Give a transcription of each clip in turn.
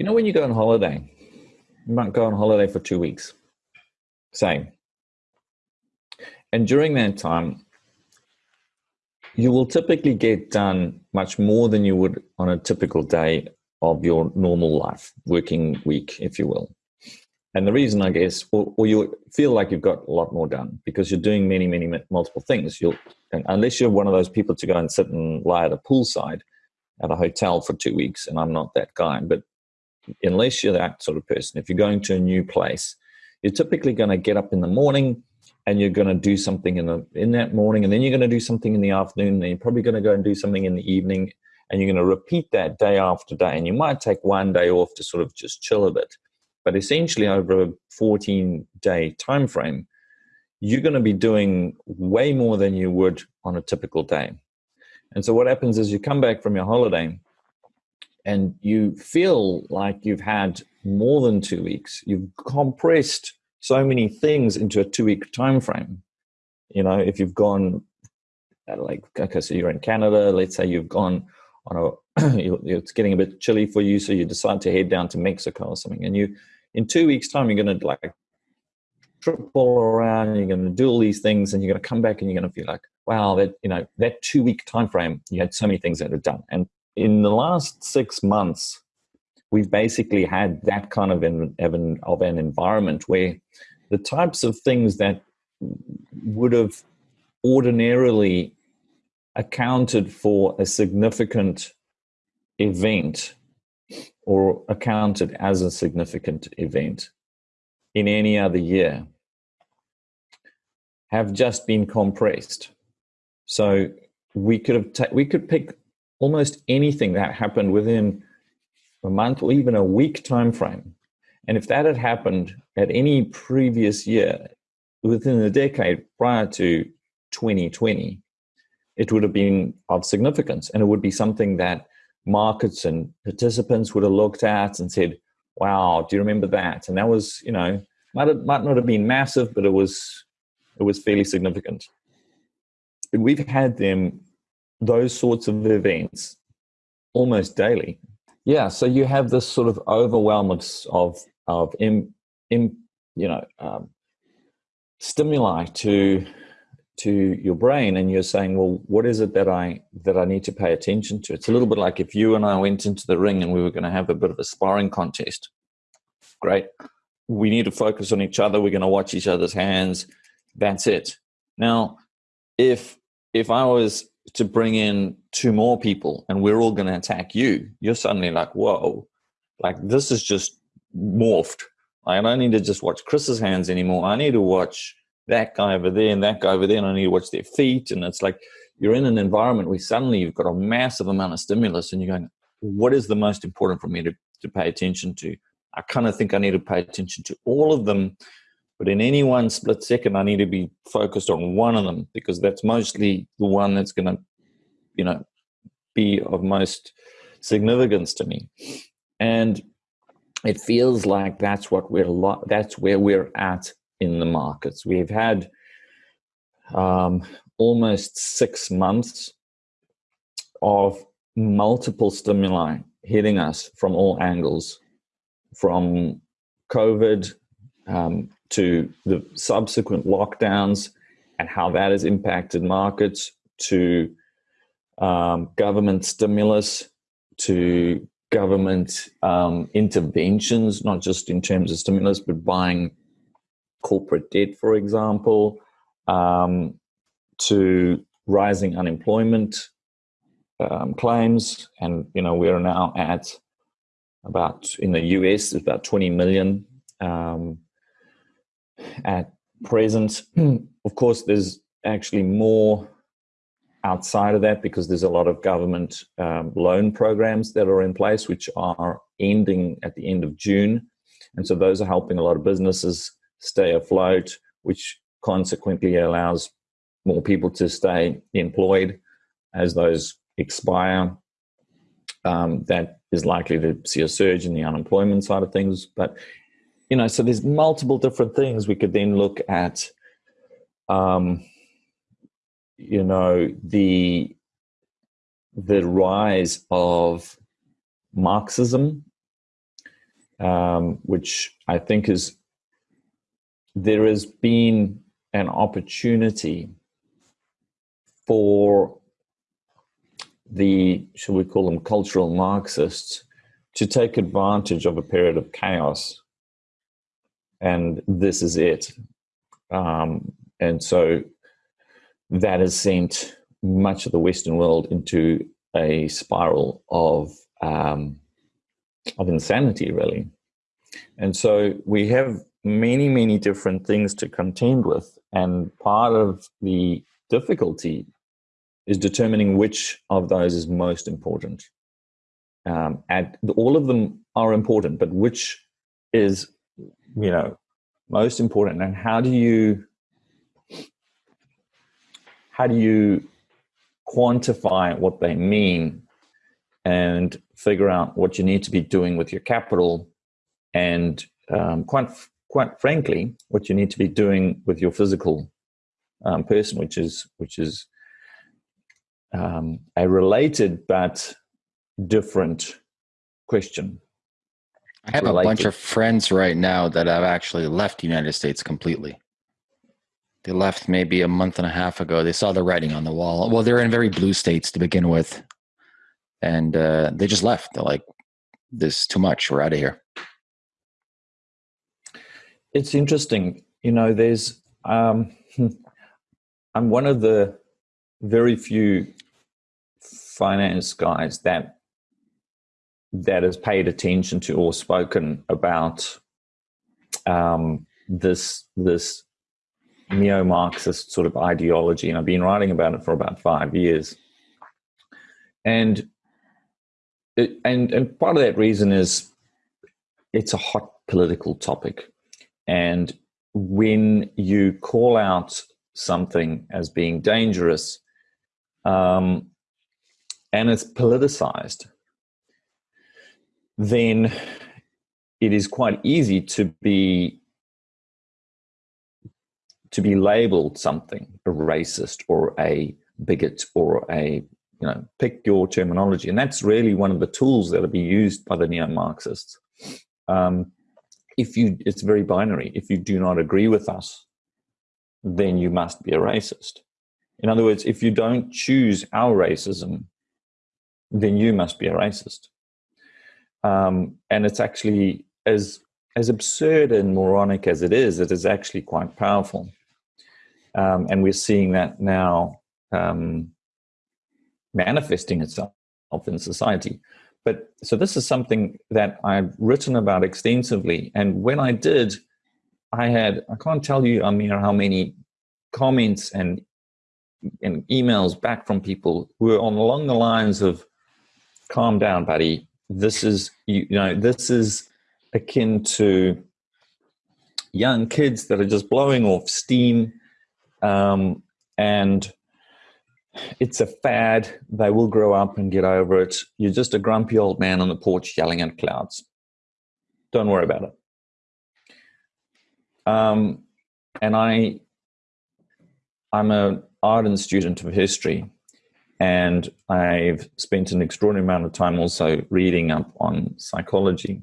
you know when you go on holiday, you might go on holiday for two weeks, say. And during that time, you will typically get done much more than you would on a typical day of your normal life, working week, if you will. And the reason, I guess, or, or, you feel like you've got a lot more done because you're doing many, many multiple things. You'll, unless you're one of those people to go and sit and lie at a poolside at a hotel for two weeks, and I'm not that guy, but unless you're that sort of person, if you're going to a new place, you're typically going to get up in the morning and you're going to do something in the in that morning, and then you're going to do something in the afternoon, and then you're probably going to go and do something in the evening, and you're going to repeat that day after day. And you might take one day off to sort of just chill a bit, but essentially over a 14 day time frame, you're going to be doing way more than you would on a typical day. And so what happens is you come back from your holiday and you feel like you've had more than two weeks. You've compressed so many things into a two week time frame. You know, if you've gone uh, like okay, so you're in Canada, let's say you've gone on a it's getting a bit chilly for you, so you decide to head down to Mexico or something, and you in two weeks' time you're going to like trip all around, you're going to do all these things, and you're going to come back and you're going to feel like, wow, that you know that two week time frame, you had so many things that are done, and in the last six months, we've basically had that kind of an, of an environment where the types of things that would have ordinarily accounted for a significant event or accounted as a significant event in any other year have just been compressed. So we could have ta- we could pick almost anything that happened within a month or even a week time frame. And if that had happened at any previous year within the decade prior to 2020, it would have been of significance and it would be something that markets and participants would have looked at and said, wow, do you remember that? And that was, you know, might, have, might not have been massive, but it was, it was fairly significant. We've had them, those sorts of events almost daily. Yeah, so you have this sort of overwhelm of of, of in, in, you know um, stimuli to to your brain, and you're saying, well, what is it that I that I need to pay attention to? It's a little bit like if you and I went into the ring and we were going to have a bit of a sparring contest. Great, we need to focus on each other. We're going to watch each other's hands. That's it. Now, if if I was to bring in two more people and we're all going to attack you, you're suddenly like, whoa, like this is just morphed. I don't need to just watch Chris's hands anymore. I need to watch that guy over there and that guy over there, and I need to watch their feet. And it's like you're in an environment where suddenly you've got a massive amount of stimulus and you're going, what is the most important for me to, to pay attention to? I kind of think I need to pay attention to all of them but in any one split second, I need to be focused on one of them because that's mostly the one that's going to, you know, be of most significance to me. And it feels like that's what we're lo- that's where we're at in the markets. We've had um, almost six months of multiple stimuli hitting us from all angles, from COVID um, to the subsequent lockdowns and how that has impacted markets, to um, government stimulus, to government um, interventions, not just in terms of stimulus, but buying corporate debt, for example, um, to rising unemployment um, claims. And, you know, we are now at about, in the US, about 20 million um, at present. of course, there's actually more outside of that because there's a lot of government um, loan programs that are in place, which are ending at the end of June. And so those are helping a lot of businesses stay afloat, which consequently allows more people to stay employed as those expire. Um, that is likely to see a surge in the unemployment side of things. But you know, so there's multiple different things we could then look at. Um, you know, the the rise of Marxism um, which I think is there has been an opportunity for the, shall we call them cultural Marxists, to take advantage of a period of chaos. And this is it. Um, and so that has sent much of the Western world into a spiral of um, of insanity, really. And so we have many, many different things to contend with, and part of the difficulty is determining which of those is most important. Um, and all of them are important, but which is, you know, most important, and how do you how do you quantify what they mean and figure out what you need to be doing with your capital? And um, quite quite frankly what you need to be doing with your physical um, person which is which is um, a related but different question i have a bunch of friends right now that have actually left the united states completely they left maybe a month and a half ago. They saw the writing on the wall. Well, they're in very blue states to begin with, and uh, they just left. They're like, "This is too much. We're out of here." It's interesting, you know. There's, um, I'm one of the very few finance guys that that has paid attention to or spoken about um, this this neo-Marxist sort of ideology, and I've been writing about it for about five years. And it, and and part of that reason is it's a hot political topic, and when you call out something as being dangerous, um, and it's politicized, then it is quite easy to be to be labeled something a racist or a bigot or a you know pick your terminology. And that's really one of the tools that will be used by the neo-marxists. Um, if you it's very binary. If you do not agree with us then you must be a racist. In other words if you don't choose our racism then you must be a racist um, and it's actually as as absurd and moronic as it is it is actually quite powerful um, and we're seeing that now um, manifesting itself in society. But so this is something that I've written about extensively. And when I did, I had, I can't tell you, Amir, how many comments and, and emails back from people who are on along the lines of, calm down, buddy. This is, you, know, this is akin to young kids that are just blowing off steam um, and it's a fad. They will grow up and get over it. You're just a grumpy old man on the porch yelling at clouds. Don't worry about it. Um, and I, I'm an ardent student of history, and I've spent an extraordinary amount of time also reading up on psychology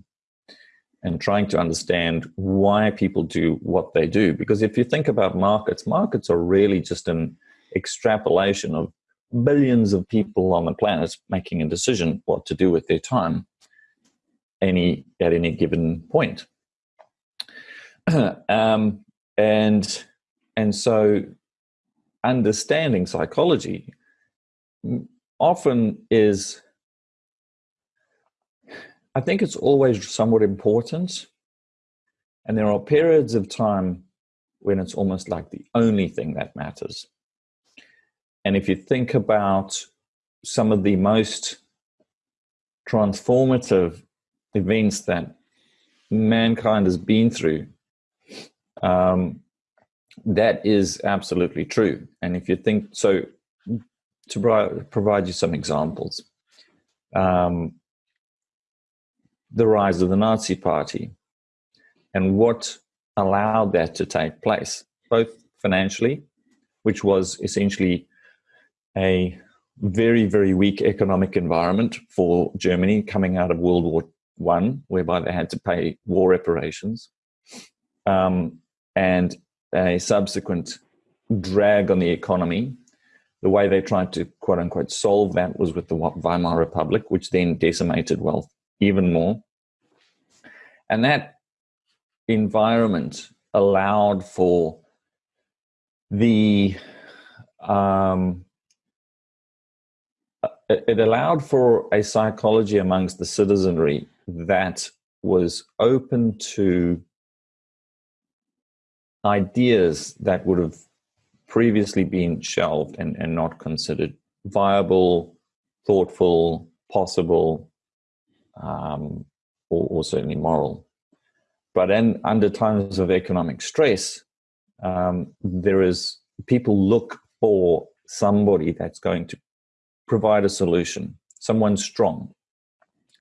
and trying to understand why people do what they do. Because if you think about markets, markets are really just an extrapolation of billions of people on the planet making a decision what to do with their time any at any given point. um, and and so understanding psychology often is I think it's always somewhat important. And there are periods of time when it's almost like the only thing that matters. And if you think about some of the most transformative events that mankind has been through, um, that is absolutely true. And if you think so, to provide you some examples, um, the rise of the Nazi Party and what allowed that to take place, both financially, which was essentially a very, very weak economic environment for Germany coming out of World War one, whereby they had to pay war reparations, um, and a subsequent drag on the economy. The way they tried to quote unquote solve that was with the Weimar Republic, which then decimated wealth even more. And that environment allowed for the um, it allowed for a psychology amongst the citizenry that was open to ideas that would have previously been shelved and, and not considered viable, thoughtful, possible, um, or, or, certainly moral. But in, under times of economic stress, um, there is people look for somebody that's going to provide a solution, someone strong.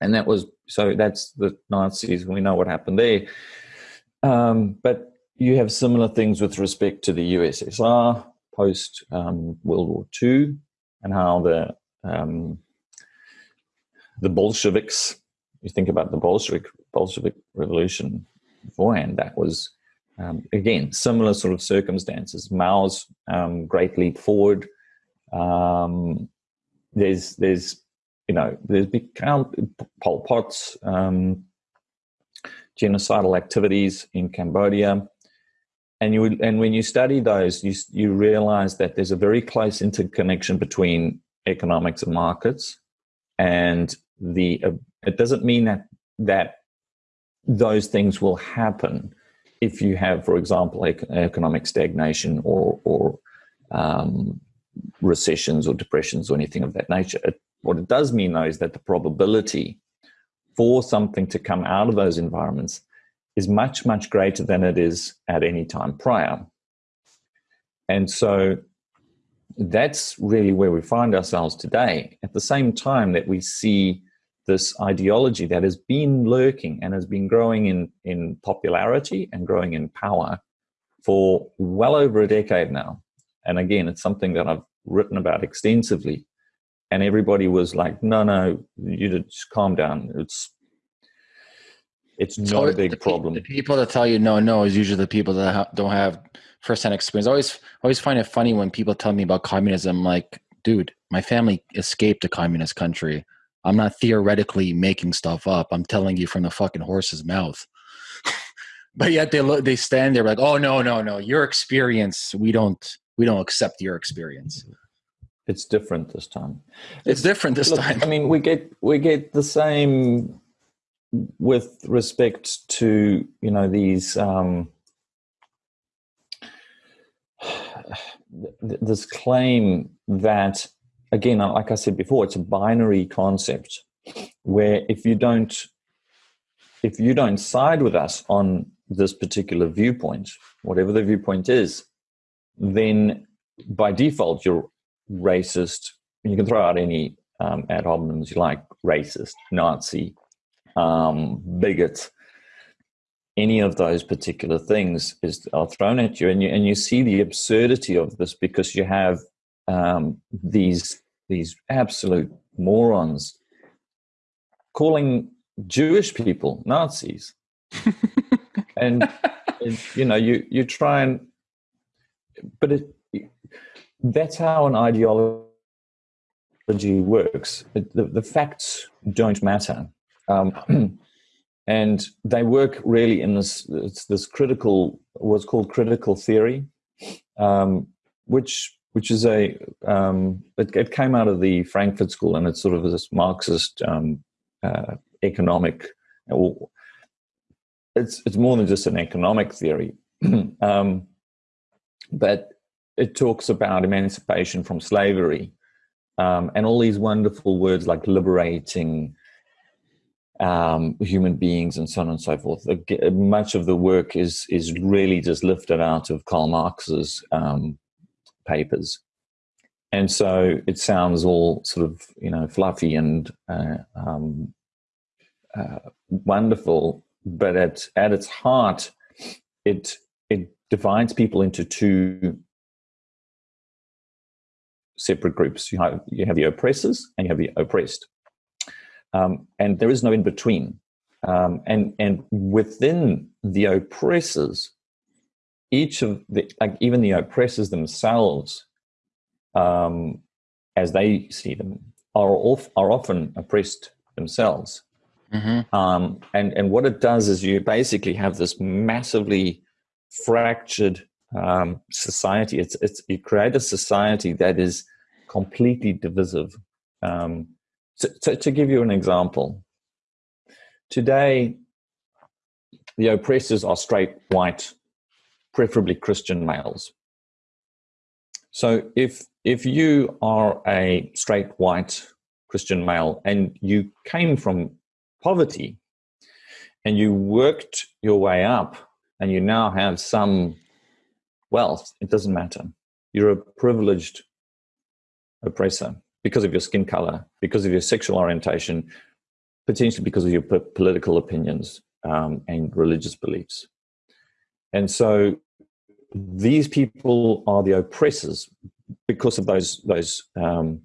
And that was so that's the Nazis. We know what happened there. Um, but you have similar things with respect to the USSR post um, World War II and how the um, the Bolsheviks. You think about the Bolshevik Bolshevik Revolution beforehand. That was um, again similar sort of circumstances. Mao's um, great leap forward. Um, there's there's you know there's big count Pol Pot's um, genocidal activities in Cambodia and you and when you study those you you realize that there's a very close interconnection between economics and markets and the uh, it doesn't mean that that those things will happen if you have for example economic stagnation or or um, recessions or depressions or anything of that nature. It, what it does mean though is that the probability for something to come out of those environments is much, much greater than it is at any time prior. And so that's really where we find ourselves today. At the same time that we see this ideology that has been lurking and has been growing in, in popularity and growing in power for well over a decade now. And again, it's something that I've written about extensively. And everybody was like, no, no, you just calm down. It's it's not a big the, problem. The people that tell you no, no is usually the people that ha- don't have firsthand experience. I always, always find it funny when people tell me about communism. Like, dude, my family escaped a communist country. I'm not theoretically making stuff up. I'm telling you from the fucking horse's mouth. but yet they look, they stand there like, oh no, no, no, your experience. We don't, we don't accept your experience. It's different this time. It's, it's different this look, time. I mean, we get we get the same with respect to you know these um, this claim that again like i said before it's a binary concept where if you don't if you don't side with us on this particular viewpoint whatever the viewpoint is then by default you're racist. You can throw out any um, ad hominems you like racist nazi um, bigot, any of those particular things is are thrown at you, and you and you see the absurdity of this because you have um, these these absolute morons calling Jewish people Nazis, and, and you know you you try and but it, that's how an ideology works. The, the facts don't matter. Um, and they work really in this it's this critical what's called critical theory, um, which which is a um, it, it, came out of the Frankfurt School and it's sort of this Marxist um, uh, economic. It's it's more than just an economic theory, um, but it talks about emancipation from slavery um, and all these wonderful words like liberating, um, human beings and so on and so forth. Much of the work is is really just lifted out of Karl Marx's um, papers, and so it sounds all sort of you know fluffy and uh, um, uh, wonderful, but at at its heart, it it divides people into two separate groups. You have you have the oppressors and you have the oppressed. Um, and there is no in between. um, and and within the oppressors, each of the like even the oppressors themselves, um, as they see them, are off, are often oppressed themselves. Mm-hmm. Um, and and what it does is you basically have this massively fractured um, society. It's it's you create a society that is completely divisive. Um, so, so to give you an example, today the oppressors are straight white, preferably Christian males. So if if you are a straight white Christian male and you came from poverty and you worked your way up and you now have some wealth, it doesn't matter. You're a privileged oppressor because of your skin color, because of your sexual orientation, potentially because of your political opinions um, and religious beliefs. And so these people are the oppressors because of those those um,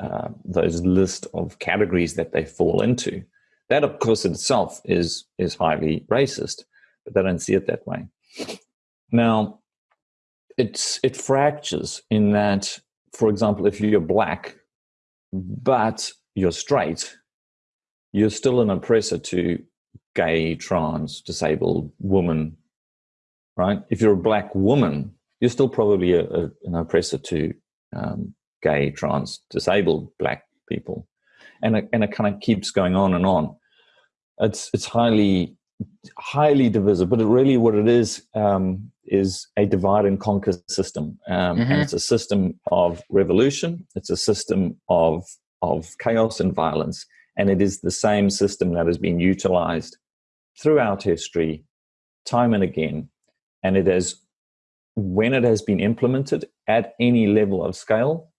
uh, those list of categories that they fall into. That, of course, itself is is highly racist, but they don't see it that way. Now, it's it fractures in that, for example, if you're black, but you're straight, you're still an oppressor to gay, trans, disabled woman, right? If you're a black woman, you're still probably a, a, an oppressor to um, gay, trans, disabled black people, and it, and it kind of keeps going on and on. It's it's highly highly divisive, but it really what it is um, is a divide and conquer system, um, mm-hmm. and it's a system of revolution. It's a system of of chaos and violence, and it is the same system that has been utilized throughout history, time and again, and it has when it has been implemented at any level of scale,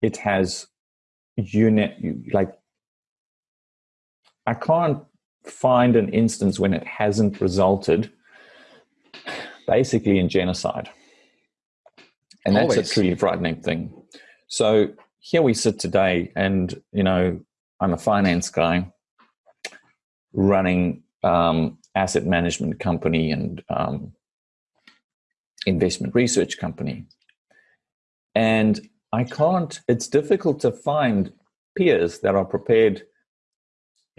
it has unit like I can't find an instance when it hasn't resulted basically in genocide. And that's Always. a truly frightening thing. So here we sit today, and you know, I'm a finance guy running um, asset management company and um, investment research company. And I can't, it's difficult to find peers that are prepared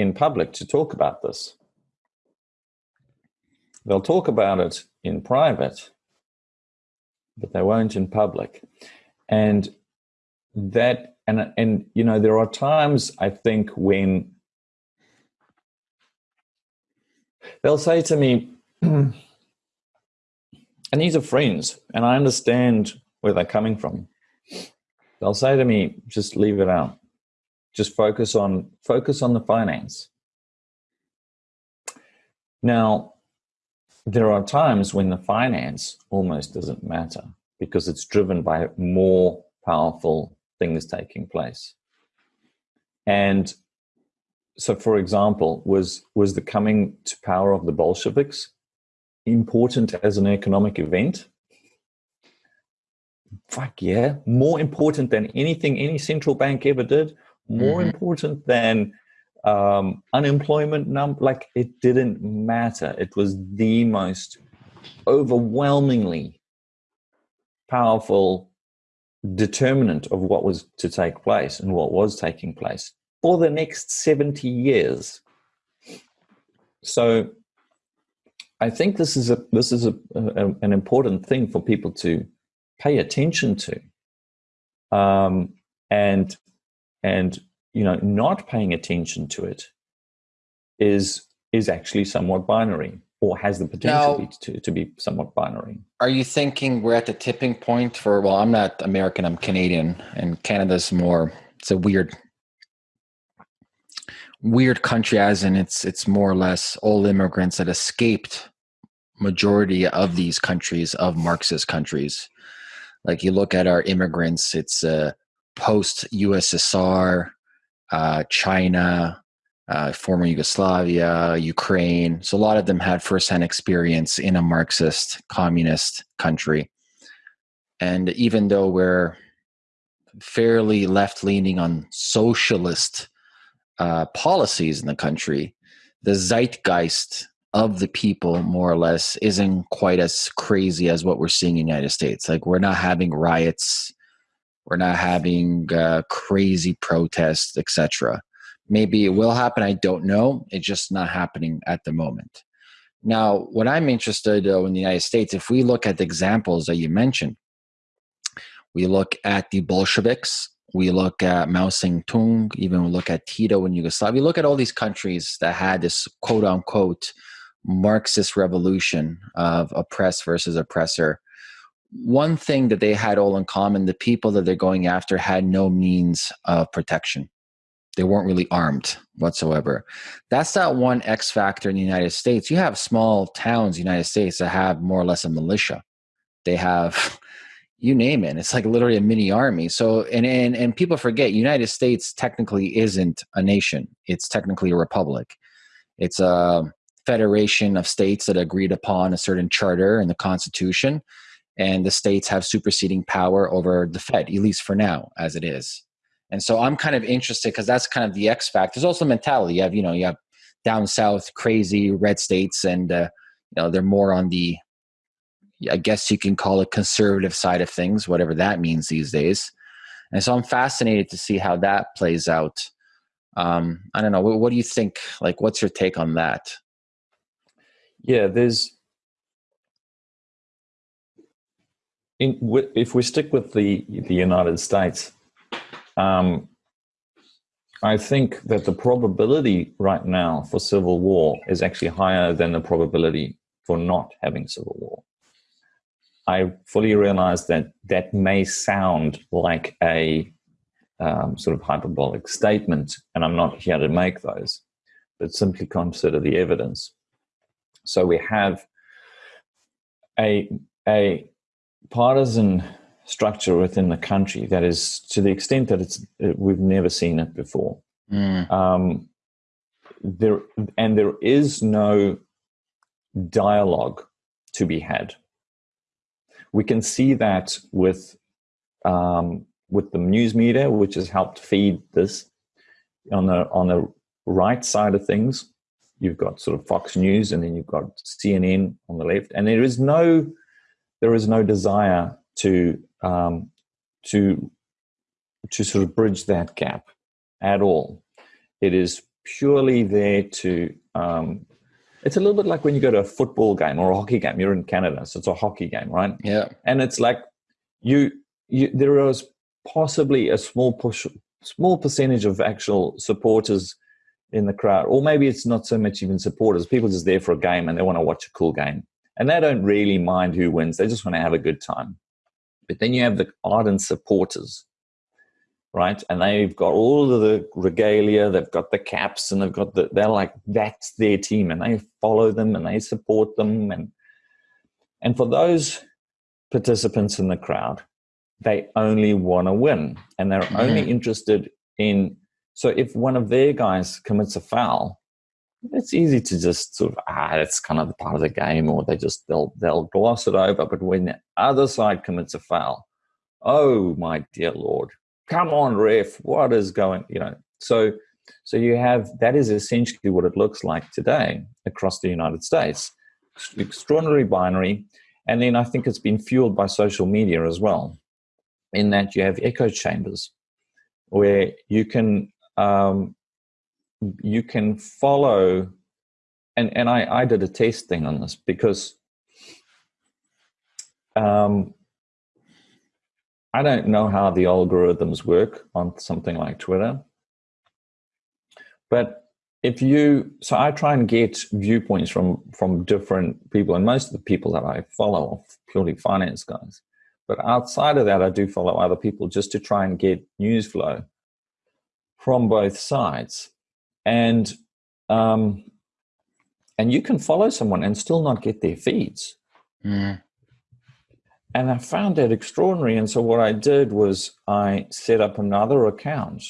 in public to talk about this. They'll talk about it in private, but they won't in public. And that, and, and, you know, there are times I think when they'll say to me, and these are friends, and I understand where they're coming from they'll say to me, just leave it out. Just focus on focus on the finance. Now, there are times when the finance almost doesn't matter because it's driven by more powerful things taking place. And so, for example, was was the coming to power of the Bolsheviks important as an economic event? fuck yeah, more important than anything any central bank ever did, more mm-hmm. important than um, unemployment number. Like it didn't matter. It was the most overwhelmingly powerful determinant of what was to take place and what was taking place for the next 70 years. So I think this is a this is a, a, an important thing for people to pay attention to um, and and you know not paying attention to it is is actually somewhat binary or has the potential now, to, to be somewhat binary. Are you thinking we're at the tipping point for well i'm not american i'm canadian and canada's more it's a weird weird country as in it's it's more or less all immigrants that escaped majority of these countries of marxist countries. Like you look at our immigrants, it's uh, post USSR, uh, China, uh, former Yugoslavia, Ukraine. So a lot of them had firsthand experience in a Marxist communist country. And even though we're fairly left leaning on socialist uh, policies in the country, the zeitgeist of the people, more or less, isn't quite as crazy as what we're seeing in the United States. Like we're not having riots, we're not having uh, crazy protests, etc. Maybe it will happen. I don't know. It's just not happening at the moment. Now, what I'm interested though in the United States, if we look at the examples that you mentioned, we look at the Bolsheviks, we look at Mao Zedong, even we look at Tito in Yugoslavia. We look at all these countries that had this quote unquote Marxist revolution of oppress versus oppressor. One thing that they had all in common the people that they're going after had no means of protection. They weren't really armed whatsoever. That's that one X factor in the United States. You have small towns in the United States that have more or less a militia. They have you name it. It's like literally a mini army. So and and and people forget United States technically isn't a nation. It's technically a republic. It's a federation of states that agreed upon a certain charter and the constitution and the states have superseding power over the fed at least for now as it is. And so i'm kind of interested because that's kind of the x factor. There's also mentality. You have you know you have down south crazy red states and uh, you know they're more on the i guess you can call it conservative side of things whatever that means these days. And so i'm fascinated to see how that plays out. Um, i don't know. What, what do you think? Like what's your take on that? Yeah, there's in if we stick with the the United States, um, I think that the probability right now for civil war is actually higher than the probability for not having civil war. I fully realize that that may sound like a um, sort of hyperbolic statement, and I'm not here to make those, but simply consider the evidence. So we have a, a partisan structure within the country that is to the extent that it's we've never seen it before. Mm. Um, there and there is no dialogue to be had. We can see that with um, with the news media, which has helped feed this on the on the right side of things you've got sort of Fox News, and then you've got CNN on the left, and there is no there is no desire to um, to to sort of bridge that gap at all. It is purely there to. Um, it's a little bit like when you go to a football game or a hockey game. You're in Canada, so it's a hockey game, right? Yeah. And it's like you, you there is possibly a small push, small percentage of actual supporters in the crowd. Or maybe it's not so much even supporters. People just there for a game and they want to watch a cool game. And they don't really mind who wins. They just want to have a good time. But then you have the ardent supporters, right? And they've got all of the regalia, they've got the caps, and they've got the, they're like, that's their team. And they follow them and they support them. And, and for those participants in the crowd, they only want to win. And they're mm-hmm. only interested in so if one of their guys commits a foul, it's easy to just sort of ah, it's kind of part of the game, or they just they'll they'll gloss it over. But when the other side commits a foul, oh my dear lord, come on, ref, what is going? You know, so so you have that is essentially what it looks like today across the United States. Extraordinary binary, and then I think it's been fueled by social media as well, in that you have echo chambers where you can um, you can follow and and I, I did a test thing on this because um, I don't know how the algorithms work on something like Twitter, but if you so I try and get viewpoints from from different people, and most of the people that I follow are purely finance guys. But outside of that, I do follow other people just to try and get news flow from both sides and um, and you can follow someone and still not get their feeds. Mm. and i found that extraordinary. And so what i did was i set up another account.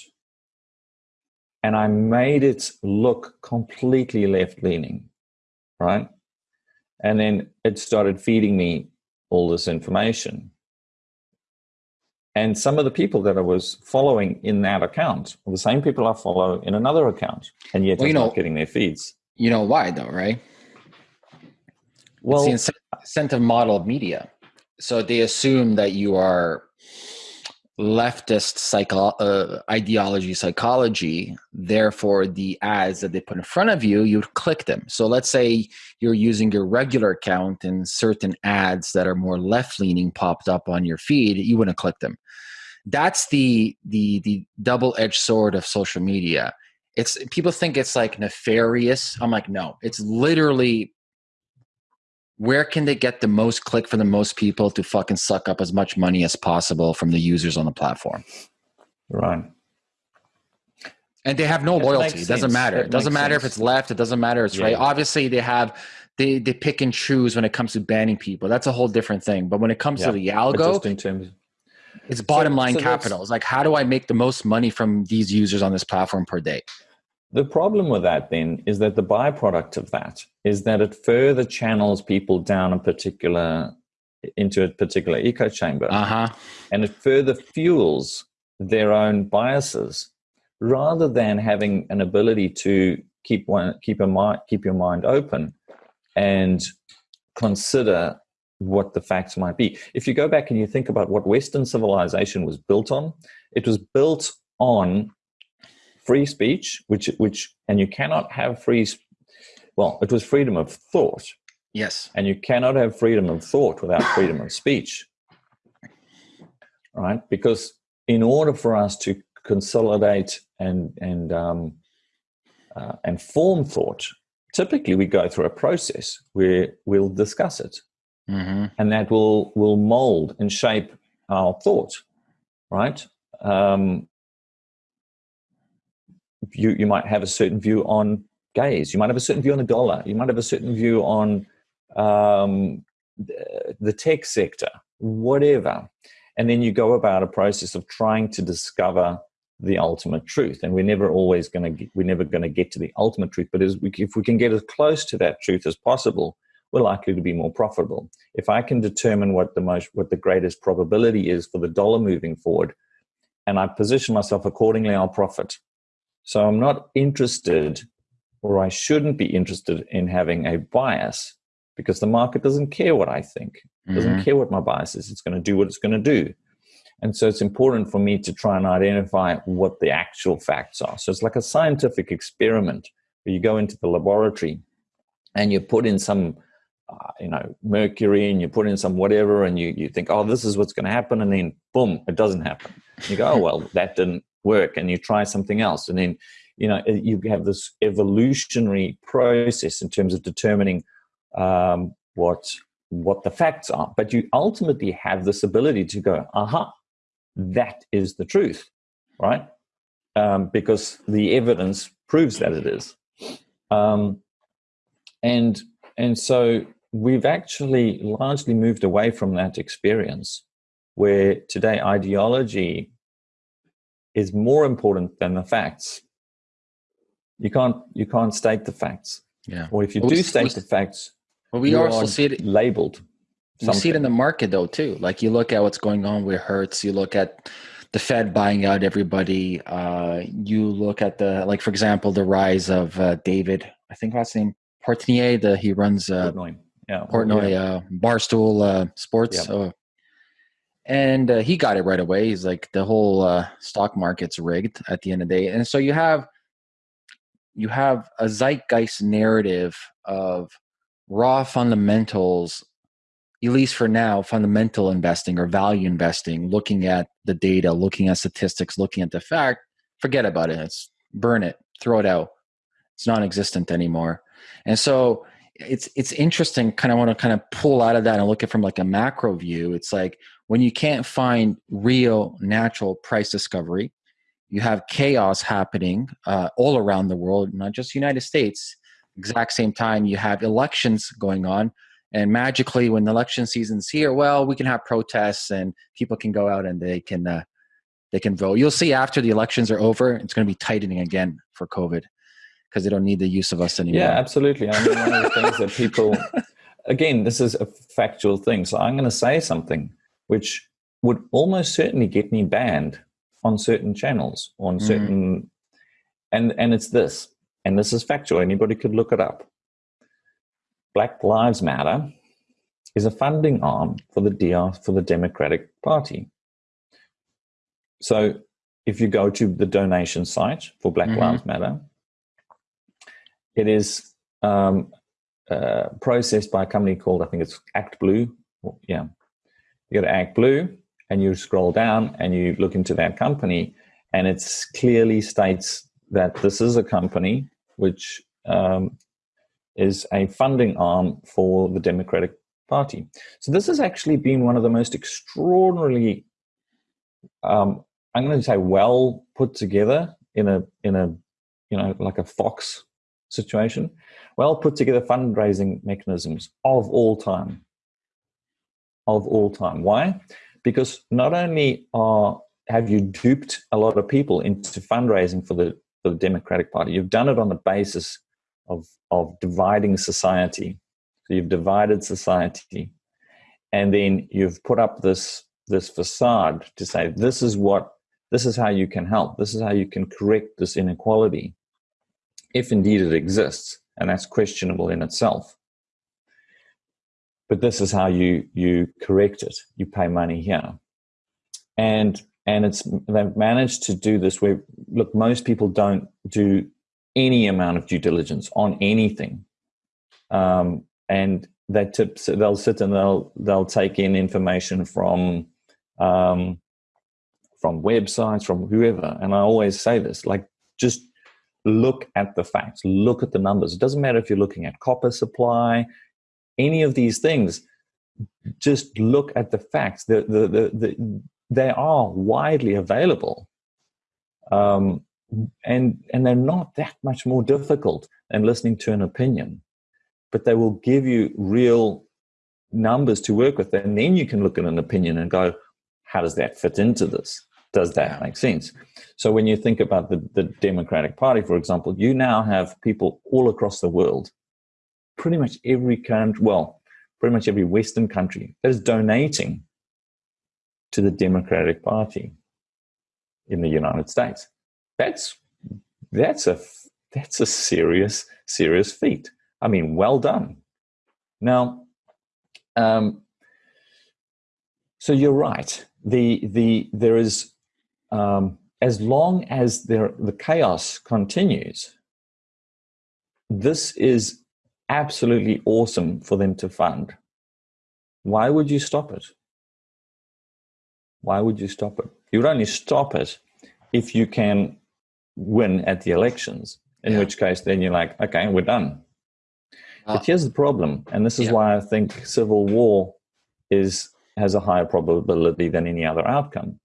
And i made it look completely left leaning right? And then it started feeding me all this information And some of the people that I was following in that account are the same people I follow in another account, and yet well, I'm know, not getting their feeds. You know why, though, right? Well, it's the incentive model of media. So they assume that you are leftist psycho- uh, ideology psychology therefore the ads that they put in front of you you click them. So let's say you're using your regular account and certain ads that are more left leaning popped up on your feed you wouldn't click them. That's the the the double edged sword of social media. It's people think it's like nefarious. I'm like no it's literally where can they get the most click for the most people to fucking suck up as much money as possible from the users on the platform? Right. And they have no it loyalty. It doesn't matter. It, it doesn't matter sense. if it's left. It doesn't matter it's yeah. right. obviously they have they they pick and choose when it comes to banning people. That's a whole different thing. But when it comes yeah. to the algo it's bottom line so, so capital it's like how do i make the most money from these users on this platform per day the problem with that then is that the byproduct of that is that it further channels people down a particular into a particular echo chamber. Uh-huh. And it further fuels their own biases rather than having an ability to keep one keep a mind keep your mind open and consider what the facts might be. If you go back and you think about what Western civilization was built on, it was built on free speech, which which and you cannot have free. Well, it was freedom of thought. Yes, and you cannot have freedom of thought without freedom of speech. Right, because in order for us to consolidate and and um, uh, and form thought, typically we go through a process where we'll discuss it, mm-hmm. and that will will mold and shape our thought. Right. Um, you, you might have a certain view on gays. You might have a certain view on the dollar. You might have a certain view on um, the tech sector, whatever. And then you go about a process of trying to discover the ultimate truth. And we're never always going to, we're never going to get to the ultimate truth. But we, if we can get as close to that truth as possible, we're likely to be more profitable. If I can determine what the most, what the greatest probability is for the dollar moving forward, and I position myself accordingly, I'll profit. So I'm not interested, or I shouldn't be interested in having a bias because the market doesn't care what I think, mm-hmm. doesn't care what my bias is. It's going to do what it's going to do. And so it's important for me to try and identify what the actual facts are. So it's like a scientific experiment where you go into the laboratory and you put in some, uh, you know, mercury and you put in some whatever and you, you think, oh, this is what's going to happen. And then boom, it doesn't happen. You go, oh, well, that didn't work and you try something else. And then you know you have this evolutionary process in terms of determining um, what what the facts are. But you ultimately have this ability to go aha that is the truth right? Um, because the evidence proves that it is. Um, and and so we've actually largely moved away from that experience where today ideology is more important than the facts. You can't you can't state the facts. Yeah. Or if you do state the facts, well, we also see it labeled. Something. We see it in the market though too. Like you look at what's going on with Hertz, you look at the Fed buying out everybody. Uh, you look at the like, for example, the rise of uh, David. I think last name Portnier. The he runs uh, Portnoy. Yeah, Portnoy yeah. Uh, Barstool uh, Sports. Yeah. And uh, he got it right away. He's like the whole uh, stock market's rigged at the end of the day, and so you have you have a zeitgeist narrative of raw fundamentals, at least for now, fundamental investing or value investing, looking at the data, looking at statistics, looking at the fact. Forget about it. It's burn it, throw it out. It's non-existent anymore. And so it's it's interesting. Kind of want to kind of pull out of that and look at from like a macro view. It's like when you can't find real natural price discovery you have chaos happening uh, all around the world not just united states. Exact same time you have elections going on and magically when the election season's here well we can have protests and people can go out and they can uh, they can vote. You'll see after the elections are over it's going to be tightening again for covid because they don't need the use of us anymore. yeah absolutely. I mean one of the things that people again this is a factual thing so i'm going to say something which would almost certainly get me banned on certain channels, on mm. certain, and and it's this, and this is factual. Anybody could look it up. Black Lives Matter is a funding arm for the DR for the Democratic Party. So if you go to the donation site for Black mm-hmm. Lives Matter, it is um, uh, processed by a company called I think it's ActBlue. Yeah, you go to ActBlue and you scroll down and you look into that company, and it clearly states that this is a company which um, is a funding arm for the Democratic Party. So this has actually been one of the most extraordinarily, um, I'm going to say, well put together in a in a you know like a Fox situation, well put together fundraising mechanisms of all time. Of all time. Why? Because not only are have you duped a lot of people into fundraising for the, for the Democratic Party, you've done it on the basis of, of dividing society. So you've divided society, and then you've put up this this facade to say this is what this is how you can help. This is how you can correct this inequality, if indeed it exists, and that's questionable in itself. But this is how you you correct it. You pay money here, and and it's they've managed to do this where look most people don't do any amount of due diligence on anything. Um, and they tip, they'll sit and they'll they'll take in information from um, from websites, from whoever. And I always say this: like, just look at the facts, look at the numbers. It doesn't matter if you're looking at copper supply, any of these things. Just look at the facts. The, the, the, the they are widely available. Um, and and they're not that much more difficult than listening to an opinion but they will give you real numbers to work with and then you can look at an opinion and go how does that fit into this does that make sense so when you think about the, the democratic party for example you now have people all across the world pretty much every country well pretty much every western country that is donating to the democratic party in the united states that's that's a that's a serious serious feat. I mean, well done. Now, um, so you're right. The the there is um, as long as there the chaos continues. This is absolutely awesome for them to fund. Why would you stop it? Why would you stop it? You would only stop it if you can win at the elections, in yeah. which case then you're like, okay, we're done. Uh, but here's the problem, and this is yeah. why I think civil war is has a higher probability than any other outcome.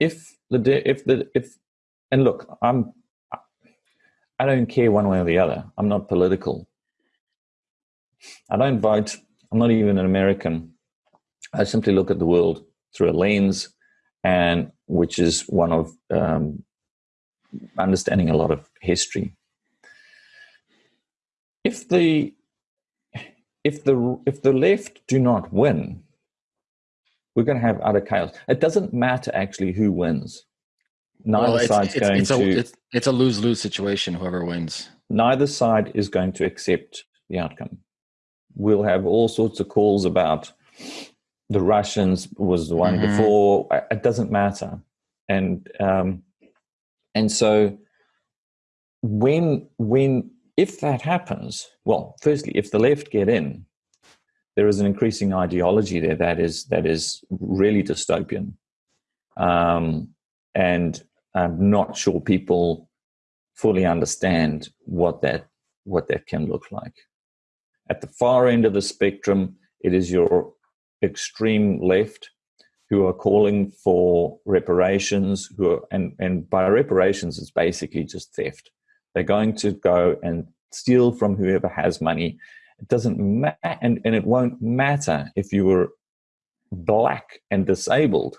If the if the if and look, I'm I don't care one way or the other. I'm not political. I don't vote. I'm not even an American. I simply look at the world through a lens, and which is one of um, understanding a lot of history. If the if the if the left do not win, we're going to have utter chaos. It doesn't matter actually who wins. Neither well, it's, side's it's, going it's to. A, it's, it's a lose lose situation. Whoever wins, neither side is going to accept the outcome. We'll have all sorts of calls about the Russians was the one mm-hmm. before. It doesn't matter, and um, and so when when if that happens, well, firstly, if the left get in, there is an increasing ideology there that is that is really dystopian, um, and I'm not sure people fully understand what that what that can look like. At the far end of the spectrum, it is your extreme left who are calling for reparations who are, and, and by reparations it's basically just theft. They're going to go and steal from whoever has money. It doesn't matter and, and it won't matter if you were black and disabled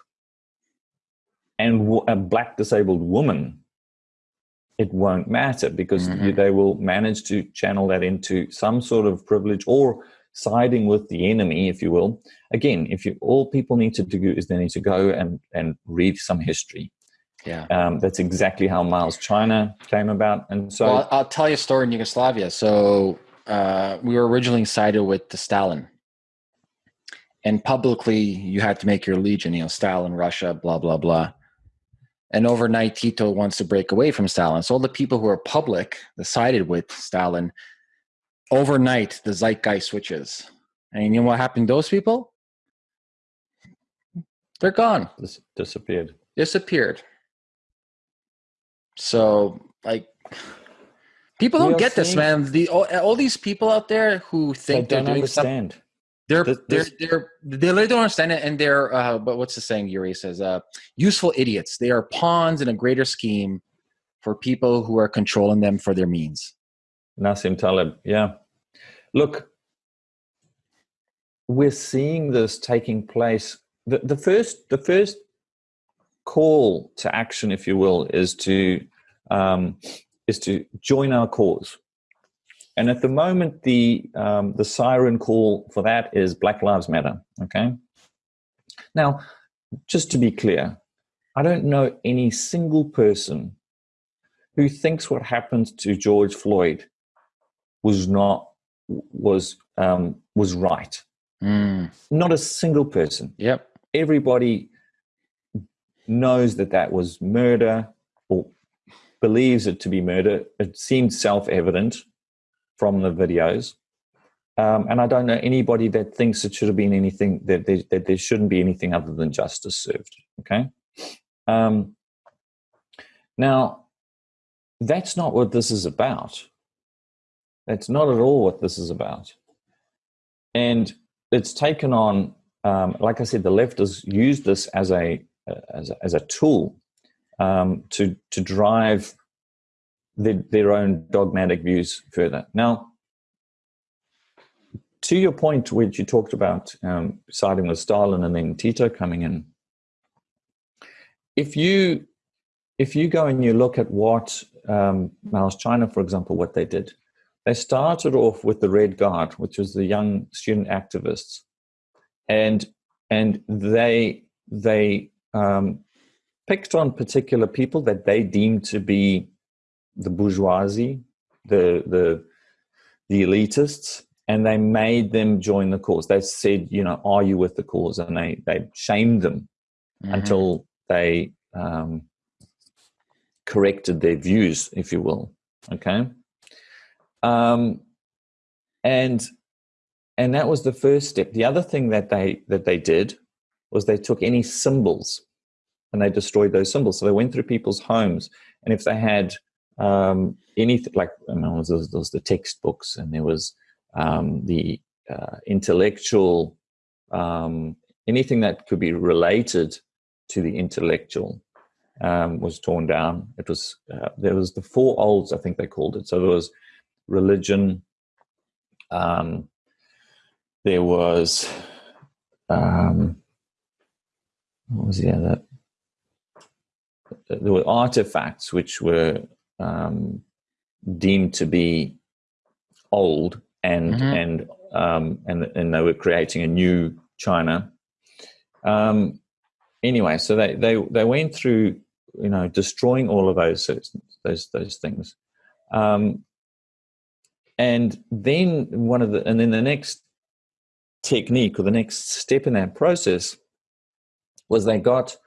and a black disabled woman it won't matter because mm-hmm. they will manage to channel that into some sort of privilege or siding with the enemy, if you will. Again, if you all people need to do is they need to go and and read some history. Yeah, um, that's exactly how Mao's China came about. And so, well, I'll tell you a story in Yugoslavia. So uh, we were originally sided with the Stalin, and publicly you had to make your legion. You know, Stalin, Russia, blah blah blah. And overnight, Tito wants to break away from Stalin. So all the people who are public, the sided with Stalin, overnight the zeitgeist switches. And you know what happened to those people? They're gone. Dis- disappeared. Disappeared. So, like, people don't get this, man. The all, all, these people out there who think they don't understand. Something, they're, this, they're they're they don't understand it, and they're uh, but what's the saying? Yuri says, uh, "Useful idiots." They are pawns in a greater scheme for people who are controlling them for their means. Nassim Taleb, yeah. Look, we're seeing this taking place. The, the first the first call to action, if you will, is to um, is to join our cause. And at the moment, the um, the siren call for that is Black Lives Matter. Okay. Now, just to be clear, I don't know any single person who thinks what happened to George Floyd was not was um, was right. Mm. Not a single person. Yep. Everybody knows that that was murder or believes it to be murder. It seemed self evident from the videos. Um, and I don't know anybody that thinks it should have been anything that there, that there shouldn't be anything other than justice served. Okay. Um, now, that's not what this is about. That's not at all what this is about. And it's taken on, um, like I said, the left has used this as a as a, as a tool um, to to drive the, their own dogmatic views further. Now, to your point, which you talked about um, siding with Stalin and then Tito coming in, if you if you go and you look at what um, Mao's China, for example, what they did, they started off with the Red Guard, which was the young student activists, and and they they um, picked on particular people that they deemed to be the bourgeoisie, the the the elitists, and they made them join the cause. They said, you know, are you with the cause? And they they shamed them mm-hmm. until they um, corrected their views, if you will. Okay, um, and and that was the first step. The other thing that they that they did was they took any symbols and they destroyed those symbols. So they went through people's homes, and if they had um, anything like I mean, there was the textbooks and there was um, the uh, intellectual, um, anything that could be related to the intellectual um, was torn down. It was uh, there was the four olds, I think they called it. So there was religion. Um, there was um, what was the other? There were artifacts which were um, deemed to be old and mm-hmm. and um, and and they were creating a new China. Um, anyway, so they they they went through you know destroying all of those those those things, um, and then one of the and then the next technique or the next step in that process was they got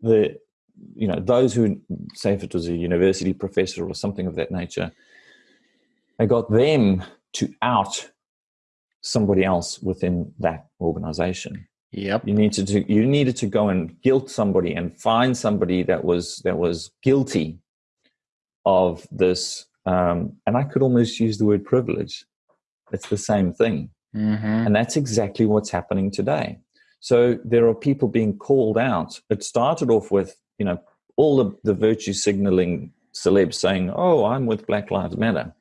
the you know, those who, say if it was a university professor or something of that nature, they got them to out somebody else within that organization. Yep. You needed to you needed to go and guilt somebody and find somebody that was that was guilty of this. Um, and I could almost use the word privilege. It's the same thing. Mm-hmm. And that's exactly what's happening today. So there are people being called out. It started off with you know, all the, the virtue signaling celebs saying, oh, I'm with Black Lives Matter,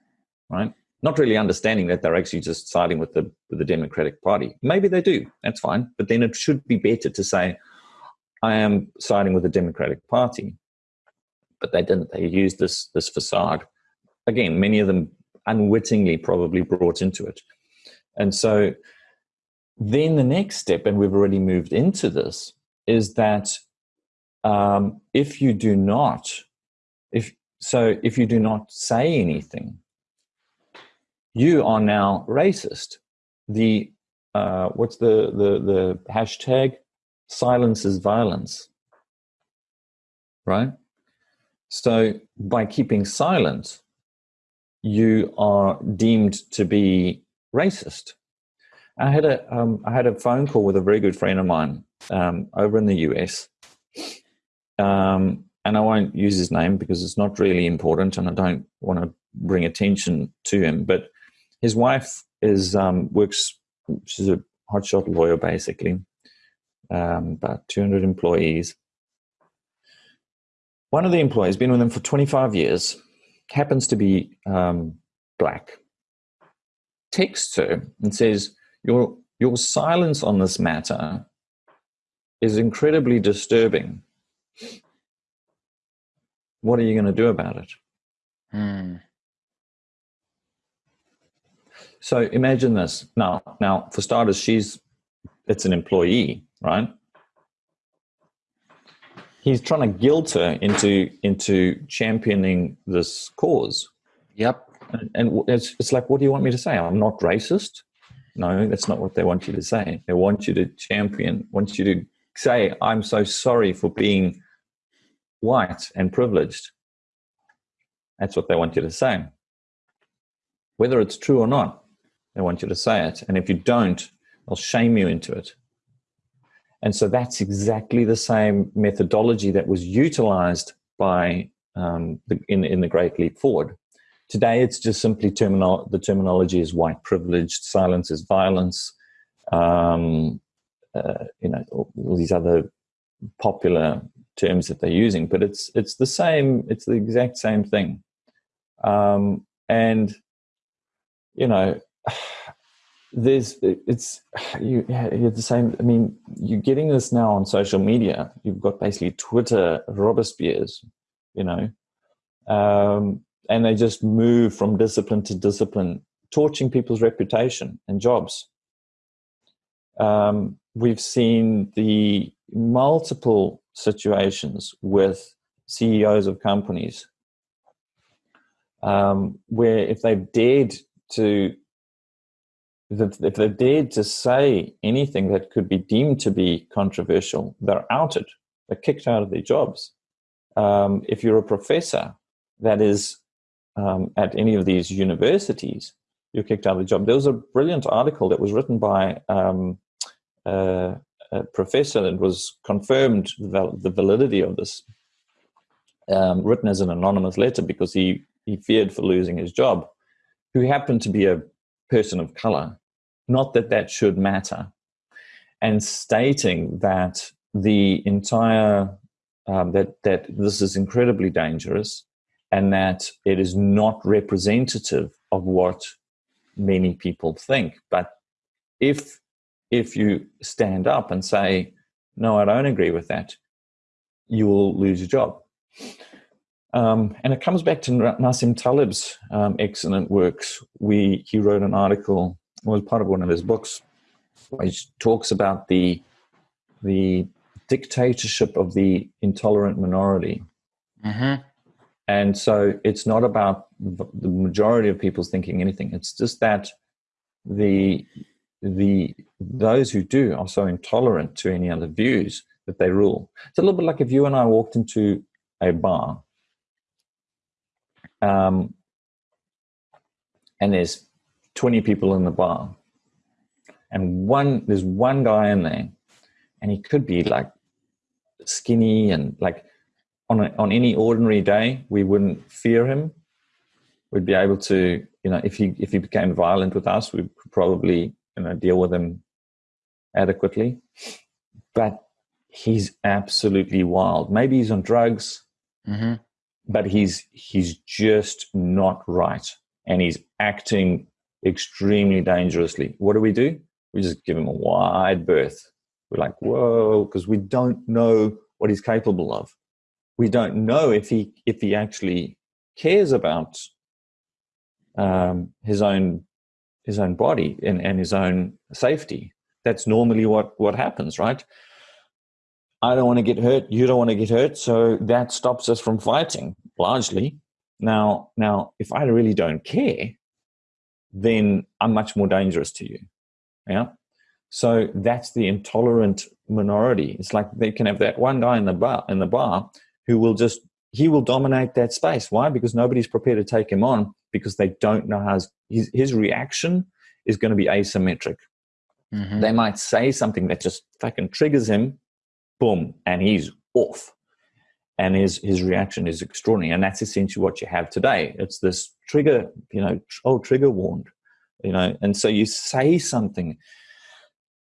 right? Not really understanding that they're actually just siding with the, with the Democratic Party. Maybe they do, that's fine. But then it should be better to say, I am siding with the Democratic Party. But they didn't. They used this, this facade. Again, many of them unwittingly probably brought into it. And so then the next step, and we've already moved into this, is that um, if you do not, if so, if you do not say anything, you are now racist. The uh, what's the the the hashtag? Silence is violence, right? So by keeping silent, you are deemed to be racist. I had a um, I had a phone call with a very good friend of mine um, over in the US, um, and I won't use his name because it's not really important, and I don't want to bring attention to him. But his wife is um, works. She's a hotshot lawyer, basically, um, about 200 employees. One of the employees, been with them for 25 years, happens to be um, black. Texts her and says, "Your your silence on this matter is incredibly disturbing. What are you going to do about it?" Hmm. So imagine this. Now, now for starters, she's it's an employee, right? He's trying to guilt her into into championing this cause. Yep. And, and it's, it's like, what do you want me to say? I'm not racist. No, that's not what they want you to say. They want you to champion, want you to say, I'm so sorry for being white and privileged. That's what they want you to say. Whether it's true or not, they want you to say it. And if you don't, they'll shame you into it. And so that's exactly the same methodology that was utilized by um, the, in, in the Great Leap Forward. Today, it's just simply terminal. The terminology is white privileged, silence is violence. Um, uh, you know, all, all these other popular terms that they're using, but it's it's the same. It's the exact same thing. Um, and you know, there's it's you yeah, you're the same i mean you're getting this now on social media you've got basically twitter robespierre's you know um, and they just move from discipline to discipline torching people's reputation and jobs um, we've seen the multiple situations with ceos of companies um, where if they've dared to if they dared to say anything that could be deemed to be controversial, they're outed. They're kicked out of their jobs. Um, if you're a professor that is um, at any of these universities, you're kicked out of the job. There was a brilliant article that was written by um, uh, a professor that was confirmed the validity of this, um, written as an anonymous letter because he, he feared for losing his job, who happened to be a person of color. Not that that should matter. And stating that the entire, um, that, that this is incredibly dangerous and that it is not representative of what many people think. But if, if you stand up and say, no, I don't agree with that, you will lose your job. Um, and it comes back to Nassim Taleb's um, excellent works. We, he wrote an article, it was part of one of his books, which talks about the, the dictatorship of the intolerant minority. Mm-hmm. And so it's not about the majority of people thinking anything. It's just that the the those who do are so intolerant to any other views that they rule. It's a little bit like if you and I walked into a bar um, and there's 20 people in the bar and one there's one guy in there and he could be like skinny and like on a, on any ordinary day we wouldn't fear him we'd be able to you know if he if he became violent with us we could probably you know deal with him adequately. But he's absolutely wild. Maybe he's on drugs mm-hmm. but he's he's just not right. And he's acting extremely dangerously. What do we do? We just give him a wide berth. We're like whoa because we don't know what he's capable of. We don't know if he if he actually cares about um, his own his own body and, and his own safety. That's normally what, what happens, right? I don't want to get hurt. You don't want to get hurt. So that stops us from fighting largely. Now, now, if I really don't care, then I'm much more dangerous to you. Yeah. So that's the intolerant minority. It's like they can have that one guy in the bar in the bar who will just he will dominate that space. Why? Because nobody's prepared to take him on because they don't know how his, his reaction is going to be asymmetric. Mm-hmm. They might say something that just fucking triggers him, boom, and he's off. And his his reaction is extraordinary, and that's essentially what you have today. It's this trigger, you know, oh, trigger warned, you know, and so you say something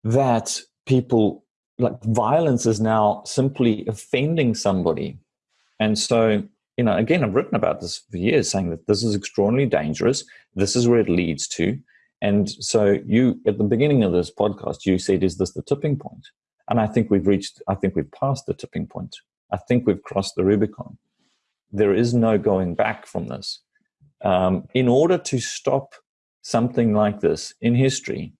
that people like violence is now simply offending somebody, and so you know, again, I've written about this for years, saying that this is extraordinarily dangerous. This is where it leads to. And so you, at the beginning of this podcast, you said, is this the tipping point? And I think we've reached, I think we've passed the tipping point. I think we've crossed the Rubicon. There is no going back from this. Um, in order to stop something like this in history,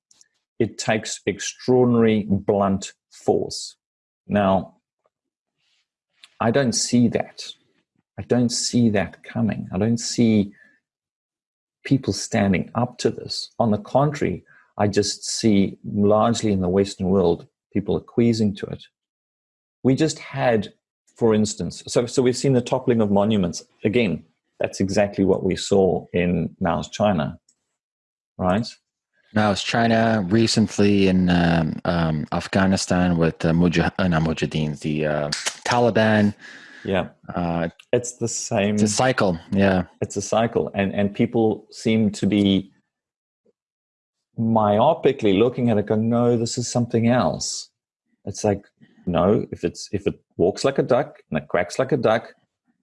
it takes extraordinary blunt force. Now, I don't see that. I don't see that coming. I don't see people standing up to this. On the contrary, I just see largely in the Western world people acquiescing to it. We just had, for instance, so, so we've seen the toppling of monuments. Again, that's exactly what we saw in Mao's China, right? Mao's China recently in um, um, Afghanistan with uh, Mujah- uh, Mujahideen, the uh, Taliban yeah. Uh, it's the same. It's a cycle. Yeah. It's a cycle. And, and people seem to be myopically looking at it going, no, this is something else. It's like, no, if it's, if it walks like a duck and it quacks like a duck,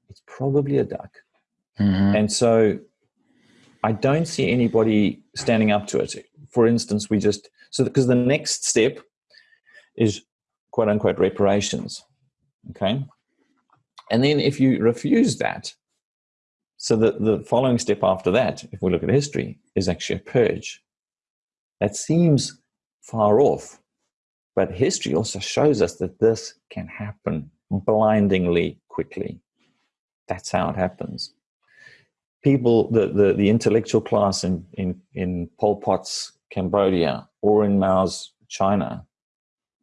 it's probably a duck. Mm-hmm. And so I don't see anybody standing up to it. For instance, we just, so because the next step is quote unquote reparations. Okay. And then if you refuse that, so the, the following step after that, if we look at history, is actually a purge. That seems far off, but history also shows us that this can happen blindingly quickly. That's how it happens. People, the, the, the intellectual class in, in, in Pol Pot's Cambodia or in Mao's China,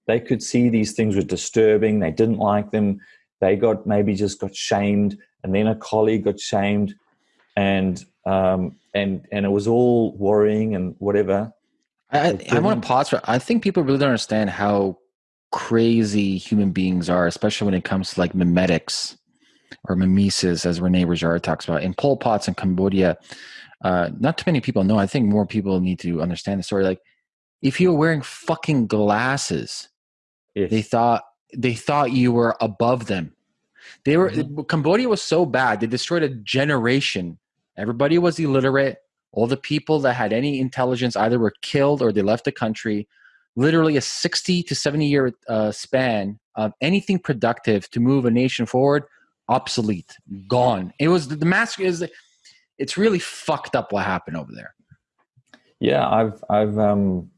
they could see these things were disturbing, they didn't like them, they got maybe just got shamed and then a colleague got shamed and um, and and it was all worrying and whatever. I, I want to pause for i think people really don't understand how crazy human beings are especially when it comes to like mimetics or mimesis as Rene Girard talks about. In Pol Pot's in Cambodia uh, not too many people know. I think more people need to understand the story. Like if you were wearing fucking glasses yes. they thought they thought you were above them. They were mm-hmm. Cambodia was so bad they destroyed a generation. Everybody was illiterate. All the people that had any intelligence either were killed or they left the country. Literally a sixty to seventy year uh, span of anything productive to move a nation forward, obsolete, gone. It was the massacre is. It's really fucked up what happened over there. Yeah, I've I've um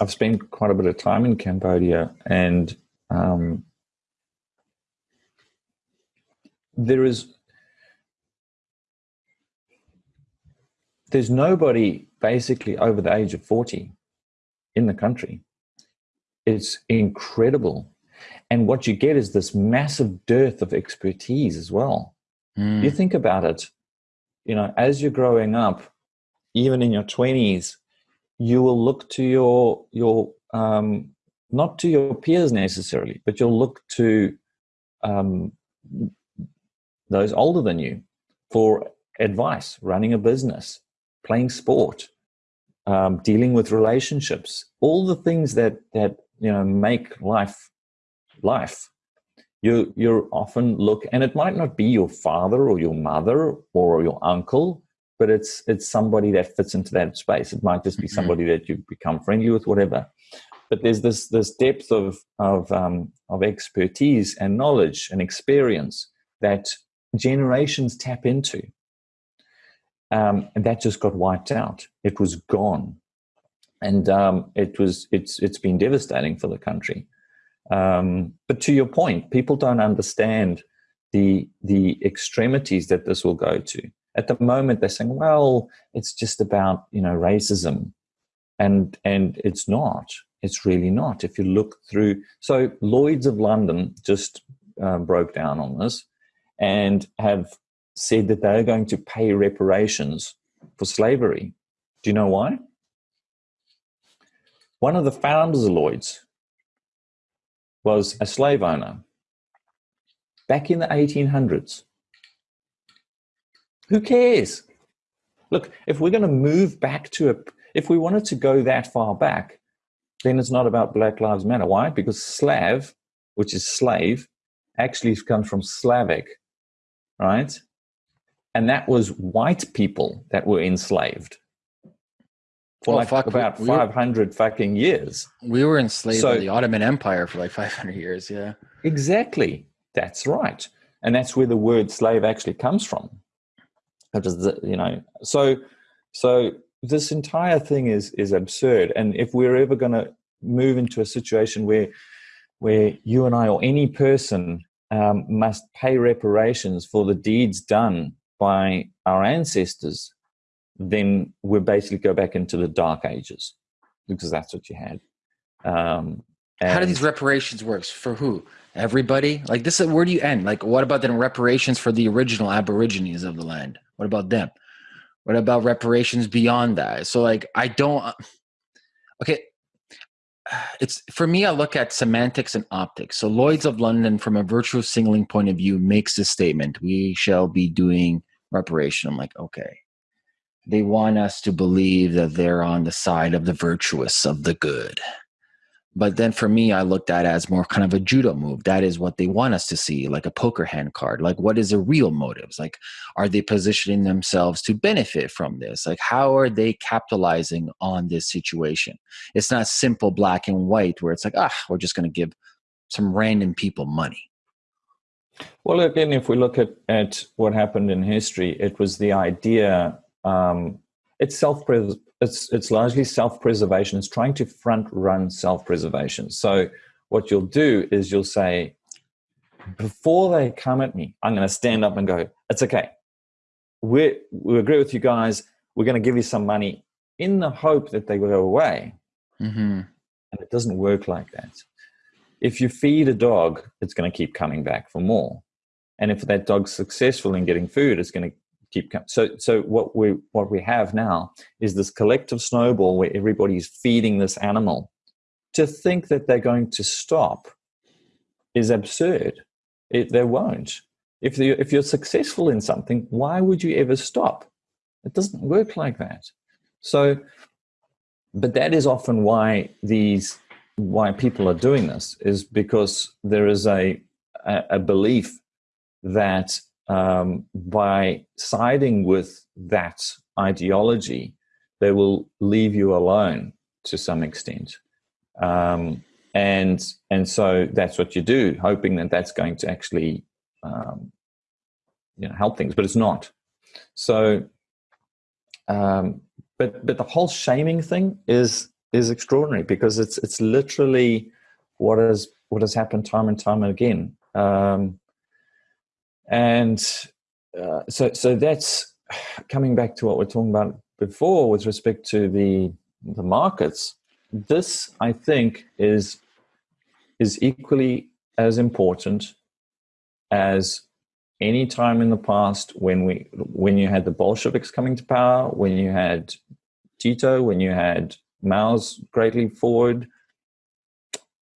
I've spent quite a bit of time in Cambodia, and um, there is there's nobody basically over the age of 40 in the country. It's incredible. And what you get is this massive dearth of expertise as well. Mm. you think about it you know as you're growing up even in your 20s you will look to your your um, not to your peers necessarily, but you'll look to um, those older than you for advice, running a business, playing sport, um, dealing with relationships, all the things that that you know make life life. You you're often look, and it might not be your father or your mother or your uncle, but it's it's somebody that fits into that space. It might just be mm-hmm. somebody that you become friendly with, whatever but there's this this depth of of um, of expertise and knowledge and experience that generations tap into, um, and that just got wiped out. It was gone. and um, it was it's it's been devastating for the country. Um, but to your point, people don't understand the the extremities that this will go to. At the moment, they're saying, "Well, it's just about you know racism," and and it's not. It's really not. If you look through, so Lloyd's of London just uh, broke down on this and have said that they're going to pay reparations for slavery. Do you know why? One of the founders of Lloyd's was a slave owner back in the 1800s. Who cares? Look, if we're going to move back to a, if we wanted to go that far back, then it's not about Black Lives Matter. Why? Because Slav, which is slave, actually comes from Slavic, right? And that was white people that were enslaved for like fuck, about we, 500 were, fucking years. We were enslaved so, by the Ottoman Empire for like 500 years, yeah. Exactly. That's right. And that's where the word slave actually comes from. You know, so so this entire thing is is absurd. And if we're ever going to move into a situation where where you and I or any person um, must pay reparations for the deeds done by our ancestors, then we basically go back into the dark ages because that's what you had. Um, How do these reparations works for who? Everybody? Like this? Where do you end? Like, what about then reparations for the original Aborigines of the land? What about them? What about reparations beyond that? So, like, I don't. Uh, okay, it's for me. I look at semantics and optics. So, Lloyd's of London, from a virtue signaling point of view, makes this statement: "We shall be doing reparation." I'm like, okay, they want us to believe that they're on the side of the virtuous, of the good. But then for me, I looked at as more kind of a judo move. That is what they want us to see, like a poker hand card. Like, what is the real motives? Like, are they positioning themselves to benefit from this? Like, how are they capitalizing on this situation? It's not simple black and white where it's like, ah, we're just going to give some random people money. Well, again, if we look at, at what happened in history, it was the idea um, it's self it's it's largely self preservation. It's trying to front run self preservation. So what you'll do is you'll say, before they come at me, I'm going to stand up and go, "It's okay. We we agree with you guys. We're going to give you some money in the hope that they will go away." Mm-hmm. And it doesn't work like that. If you feed a dog, it's going to keep coming back for more. And if that dog's successful in getting food, it's going to keep coming. So, so what we what we have now is this collective snowball where everybody's feeding this animal. To think that they're going to stop is absurd. It, they won't. If you if you're successful in something, why would you ever stop? It doesn't work like that. So, but that is often why these why people are doing this is because there is a a, a belief that um, by siding with that ideology, they will leave you alone to some extent. Um, and and so that's what you do, hoping that that's going to actually um, you know help things, but it's not. So, um, but but the whole shaming thing is is extraordinary because it's it's literally what has what has happened time and time again. Um, and uh, so so that's coming back to what we're talking about before with respect to the the markets. This i think is is equally as important as any time in the past when we when you had the bolsheviks coming to power when you had tito when you had mao's great leap forward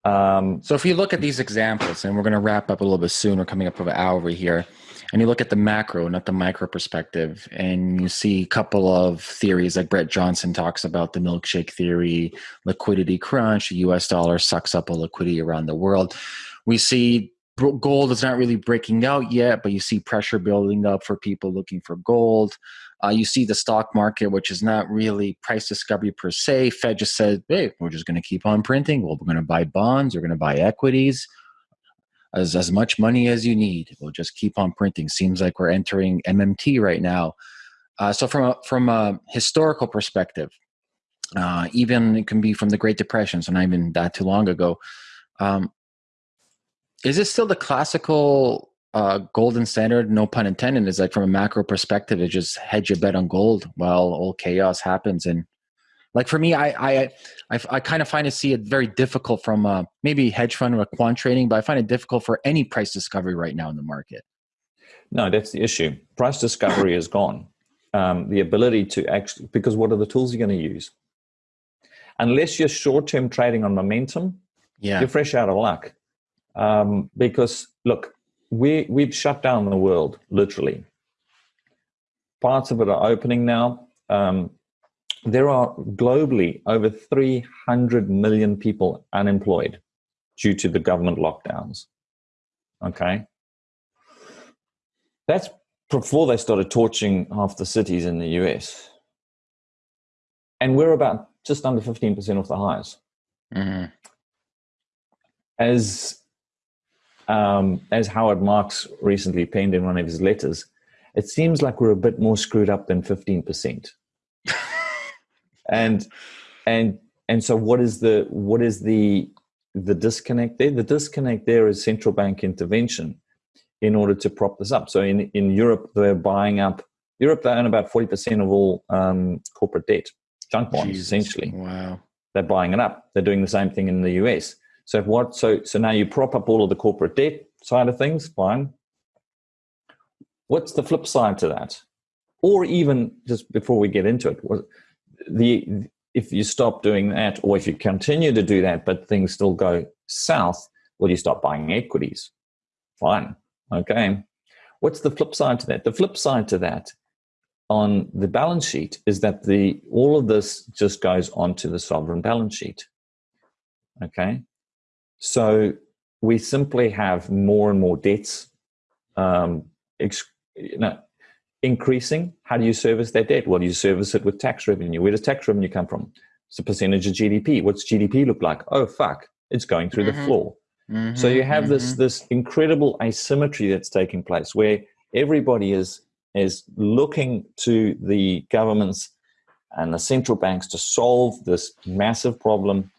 um, so if you look at these examples, and we're going to wrap up a little bit soon, we're coming up of an hour here, and you look at the macro, not the micro perspective, and you see a couple of theories like Brent Johnson talks about the milkshake theory, liquidity crunch, the US dollar sucks up all liquidity around the world. We see gold is not really breaking out yet, but you see pressure building up for people looking for gold. Uh, you see the stock market, which is not really price discovery per se. Fed just said, hey, we're just going to keep on printing. Well, we're going to buy bonds, we're going to buy equities. As, as much money as you need. We'll just keep on printing. Seems like we're entering MMT right now. Uh, so from a, from a historical perspective, Uh, even it can be from the Great Depression, so not even that too long ago. Um, is this still the classical uh, golden standard? No pun intended. Is like from a macro perspective, it just hedge your bet on gold while all chaos happens. And like for me, I I I, I kind of find to see it very difficult from uh, maybe hedge fund or quant trading, but I find it difficult for any price discovery right now in the market. No, that's the issue. Price discovery is gone. Um, the ability to actually, because what are the tools you're going to use? Unless you're short term trading on momentum, yeah. you're fresh out of luck. Um, because look, we, we've shut down the world, literally. Parts of it are opening now. Um, there are globally over 300 million people unemployed due to the government lockdowns. Okay. That's before they started torching half the cities in the US. And we're about just under 15% of the highs. Mm-hmm. As, um, as Howard Marks recently penned in one of his letters, it seems like we're a bit more screwed up than 15%. and, and, and so what is the, what is the, the disconnect there? The disconnect there is central bank intervention in order to prop this up. So in, in Europe, they're buying up, Europe, they own about 40% of all um, corporate debt, junk bonds, Jesus. essentially. Wow. They're buying it up. They're doing the same thing in the US. So what? So so now you prop up all of the corporate debt side of things. Fine. What's the flip side to that? Or even just before we get into it, the if you stop doing that, or if you continue to do that, but things still go south, will you stop buying equities? Fine. Okay. What's the flip side to that? The flip side to that on the balance sheet is that the all of this just goes onto the sovereign balance sheet. Okay. So we simply have more and more debts um, you know, increasing. How do you service that debt? Well, you service it with tax revenue. Where does tax revenue come from? It's a percentage of GDP. What's GDP look like? Oh, fuck. It's going through mm-hmm. the floor. Mm-hmm, so you have mm-hmm. this this incredible asymmetry that's taking place where everybody is is looking to the governments and the central banks to solve this massive problem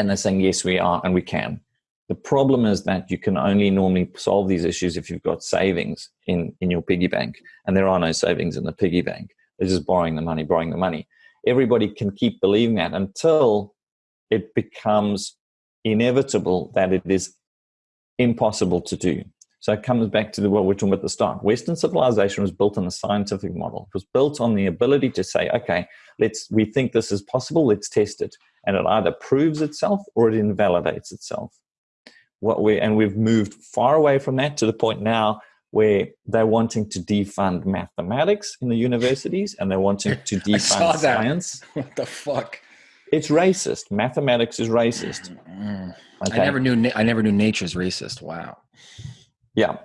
and they're saying yes we are and we can the problem is that you can only normally solve these issues if you've got savings in in your piggy bank and there are no savings in the piggy bank they're just borrowing the money borrowing the money everybody can keep believing that until it becomes inevitable that it is impossible to do. So it comes back to the, what we're talking about at the start. Western civilization was built on a scientific model. It was built on the ability to say, okay, let's we think this is possible, let's test it. And it either proves itself or it invalidates itself. What we and we've moved far away from that to the point now where they're wanting to defund mathematics in the universities and they're wanting to defund science. What the fuck? It's racist. Mathematics is racist. Mm-hmm. Okay. I never knew. I never knew nature's racist. Wow. Yeah.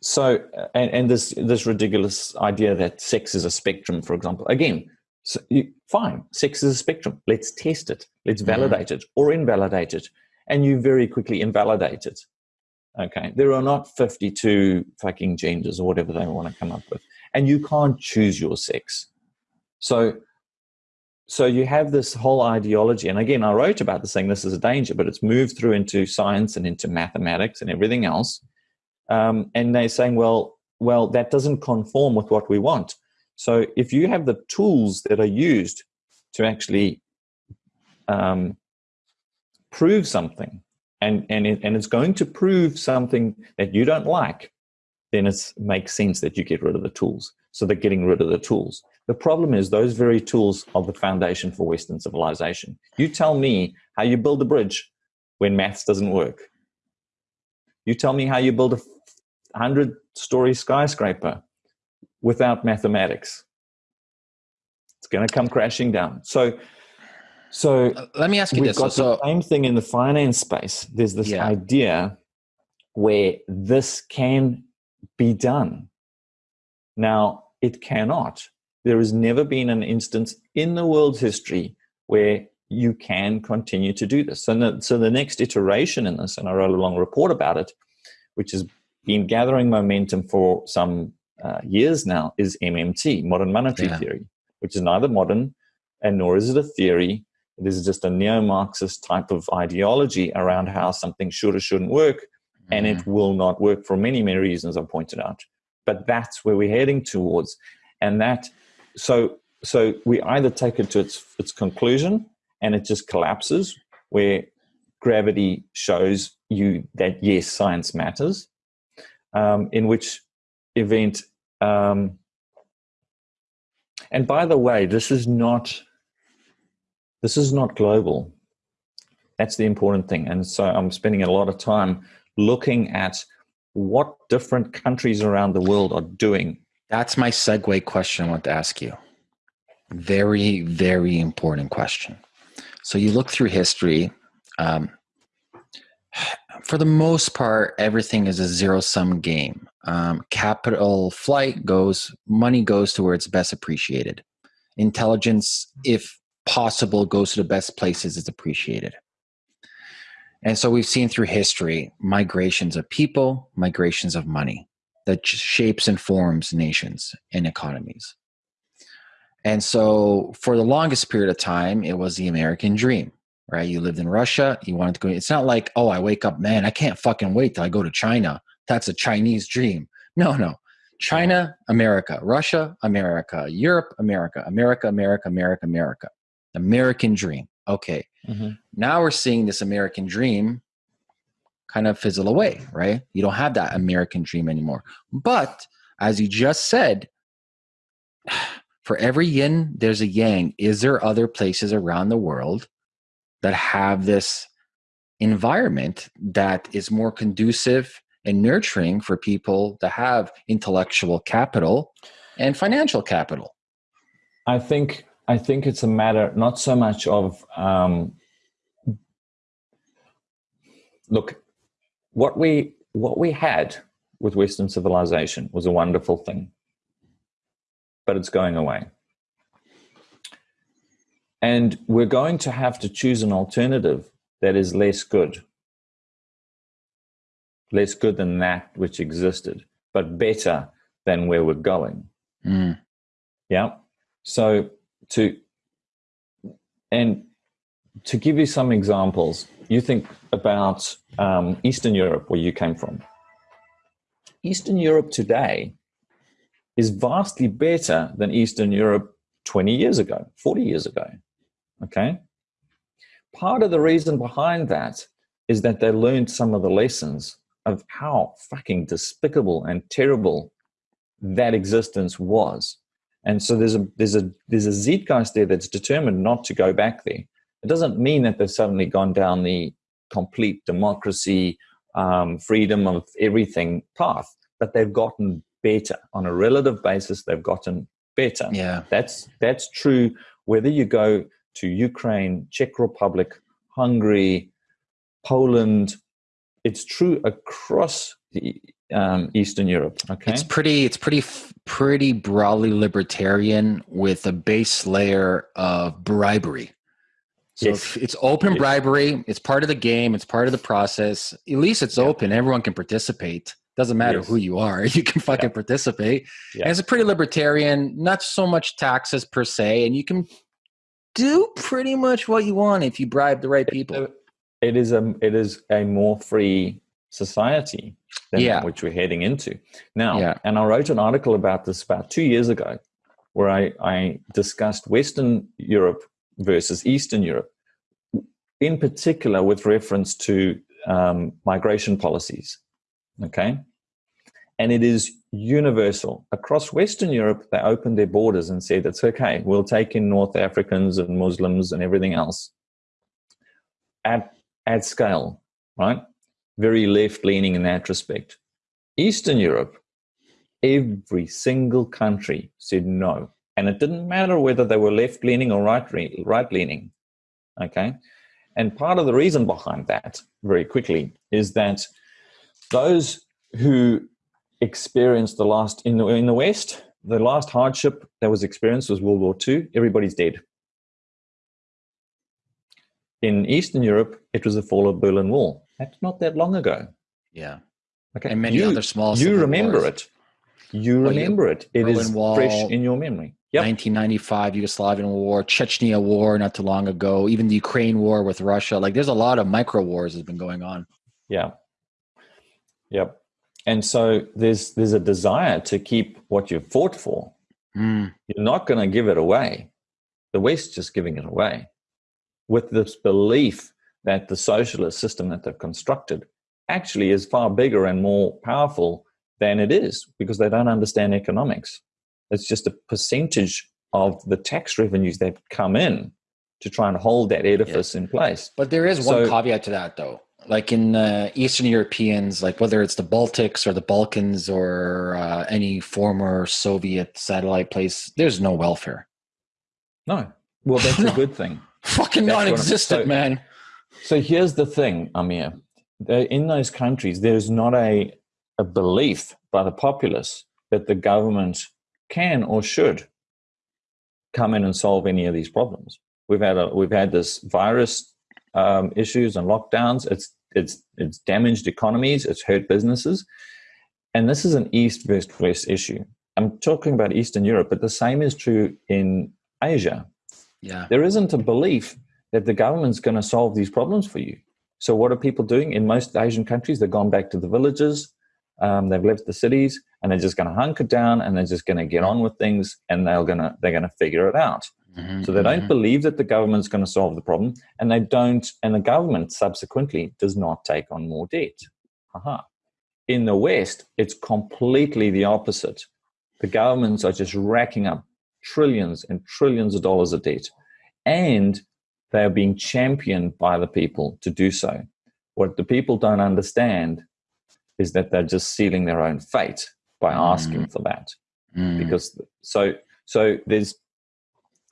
So, and, and this this ridiculous idea that sex is a spectrum, for example. Again, so you, fine, sex is a spectrum. Let's test it. Let's mm-hmm. validate it or invalidate it, and you very quickly invalidate it. Okay, there are not fifty-two fucking genders or whatever they want to come up with, and you can't choose your sex. So so you have this whole ideology and again i wrote about this saying this is a danger but it's moved through into science and into mathematics and everything else um, and they're saying well well that doesn't conform with what we want so if you have the tools that are used to actually um, prove something and and it, and it's going to prove something that you don't like then it makes sense that you get rid of the tools so they're getting rid of the tools the problem is those very tools are the foundation for Western civilization. You tell me how you build a bridge when maths doesn't work. You tell me how you build a hundred story skyscraper without mathematics. It's going to come crashing down. So, so uh, let me ask you we've this. Got so, the same thing in the finance space. There's this yeah. idea where this can be done. Now, it cannot there has never been an instance in the world's history where you can continue to do this. And the, so the next iteration in this, and I wrote a long report about it, which has been gathering momentum for some uh, years now, is MMT, modern monetary yeah. theory, which is neither modern and nor is it a theory. It is just a neo Marxist type of ideology around how something should or shouldn't work, mm-hmm. and it mm. will not work for many, many reasons I've pointed out. But that's where we're heading towards. And that, so, so we either take it to its, its conclusion and it just collapses, where gravity shows you that yes, science matters, um, in which event um, and by the way, this is not this is not global. That's the important thing. And so I'm spending a lot of time looking at what different countries around the world are doing. That's my segue question I want to ask you. Very, very important question. So you look through history. Um, for the most part, everything is a zero sum game. Um, capital flight goes, money goes to where it's best appreciated. Intelligence, if possible, goes to the best places it's appreciated. And so we've seen through history migrations of people, migrations of money that shapes and forms nations and economies. And so for the longest period of time, it was the American dream right? You lived in Russia, you wanted to go. It's not like, oh, I wake up, man, I can't fucking wait till I go to China. That's a Chinese dream. No, no. China, America, Russia, America, Europe, America, America, America, America, America. American dream. Okay. Mm-hmm. Now we're seeing this American dream kind of fizzle away, right? You don't have that American dream anymore. But as you just said, for every yin, there's a yang. Is there other places around the world that have this environment that is more conducive and nurturing for people to have intellectual capital and financial capital. I think i think it's a matter not so much of um, look what we what we had with western civilization was a wonderful thing but it's going away and we're going to have to choose an alternative that is less good. Less good than that which existed, but better than where we're going. Mm. Yeah. So to and to give you some examples, you think about um, Eastern Europe, where you came from. Eastern Europe today is vastly better than Eastern Europe 20 years ago, 40 years ago. Okay. Part of the reason behind that is that they learned some of the lessons of how fucking despicable and terrible that existence was. And so there's a there's a there's a zeitgeist there that's determined not to go back there. It doesn't mean that they've suddenly gone down the complete democracy, um, freedom of everything path, but they've gotten better on a relative basis. They've gotten better. Yeah, that's that's true. Whether you go to Ukraine, Czech Republic, Hungary, Poland. It's true across the um, Eastern Europe. Okay, it's pretty. It's pretty. Pretty broadly libertarian with a base layer of bribery. So yes. it's open yes. bribery. It's part of the game. It's part of the process. At least it's yeah. open. Everyone can participate. Doesn't matter yes. who you are. You can fucking yeah. participate. Yeah. It's a pretty libertarian. Not so much taxes per se, and you can do pretty much what you want if you bribe the right people. It is a it is a more free society than yeah. which we're heading into now. Yeah. And I wrote an article about this about two years ago, where I, I discussed Western Europe versus Eastern Europe, in particular with reference to um, migration policies. Okay, and it is universal. Across Western Europe, they opened their borders and said, it's okay, we'll take in North Africans and Muslims and everything else at, at scale, right? Very left leaning in that respect. Eastern Europe, every single country said no. And it didn't matter whether they were left leaning or right, right leaning. Okay. And part of the reason behind that, very quickly, is that those who experienced the last in the in the West, the last hardship that was experienced was World War II. Everybody's dead. In Eastern Europe, it was the fall of Berlin Wall. That's not that long ago. Yeah. Okay. And many you, other small. You remember wars. it. You remember it. It Berlin is Wall, fresh in your memory. Yep. 1995 Yugoslavian war, Chechnya war not too long ago, even the Ukraine war with Russia. Like there's a lot of micro wars that's been going on. Yeah. Yep. And so there's there's a desire to keep what you've fought for. Mm. You're not going to give it away. The west's just giving it away with this belief that the socialist system that they've constructed actually is far bigger and more powerful than it is because they don't understand economics. It's just a percentage of the tax revenues that come in to try and hold that edifice yeah. in place. But there is one caveat to that, though. Like in uh, Eastern Europeans, like whether it's the Baltics or the Balkans or uh, any former Soviet satellite place, there's no welfare. No. Well, that's no. a good thing. Fucking that's non-existent, so, man. So here's the thing, Amir. In those countries, there's not a, a belief by the populace that the government can or should come in and solve any of these problems. We've had a, we've had this virus um, issues and lockdowns. It's it's it's damaged economies. It's hurt businesses, and this is an east versus west issue. I'm talking about Eastern Europe, but the same is true in Asia. Yeah, there isn't a belief that the government's going to solve these problems for you. So what are people doing in most Asian countries? They've gone back to the villages. Um, they've left the cities and they're just going to hunker down and they're just going to get on with things and they're going to they're going to figure it out. Mm-hmm, so they don't mm-hmm. believe that the government's going to solve the problem, and they don't, and the government subsequently does not take on more debt. Aha. In the West, it's completely the opposite. The governments are just racking up trillions and trillions of dollars of debt, and they are being championed by the people to do so. What the people don't understand is that they're just sealing their own fate by asking mm. for that. Mm. Because so so there's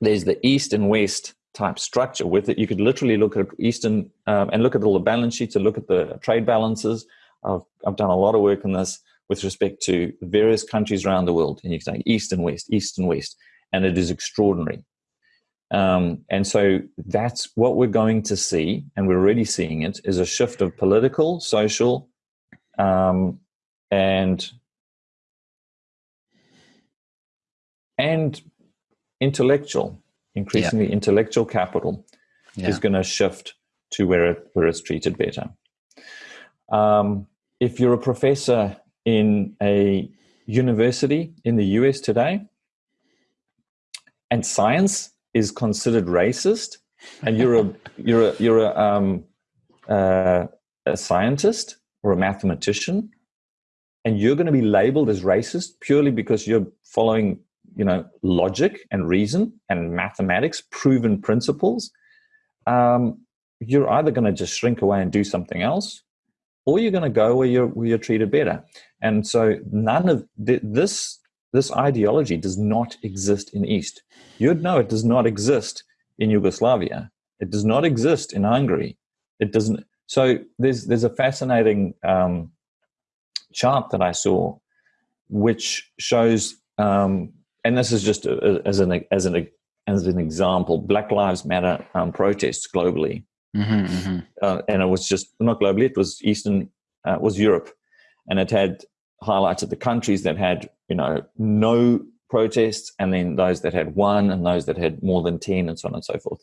there's the east and west type structure with it. You could literally look at eastern um, and look at all the balance sheets and look at the trade balances. I've I've done a lot of work on this with respect to various countries around the world, and you can say east and west, east and west, and it is extraordinary. Um, and so that's what we're going to see, and we're already seeing it, is a shift of political, social, um, and and intellectual, increasingly yeah. intellectual capital yeah. is going to shift to where it, where it's treated better. Um, if you're a professor in a university in the US today, and science is considered racist, and you're a you're a you're a, um, uh, a scientist or a mathematician, and you're going to be labeled as racist purely because you're following you know logic and reason and mathematics proven principles um, you're either going to just shrink away and do something else or you're going to go where you're where you're treated better. And so none of th- this this ideology does not exist in east. You'd know it does not exist in yugoslavia. It does not exist in hungary. It doesn't so there's there's a fascinating um, chart that i saw which shows um, and this is just a, as an as an as an example, Black Lives Matter um, protests globally, mm-hmm, mm-hmm. Uh, and it was just not globally; it was Eastern, uh, was Europe, and it had highlighted the countries that had you know no protests, and then those that had one, and those that had more than ten, and so on and so forth.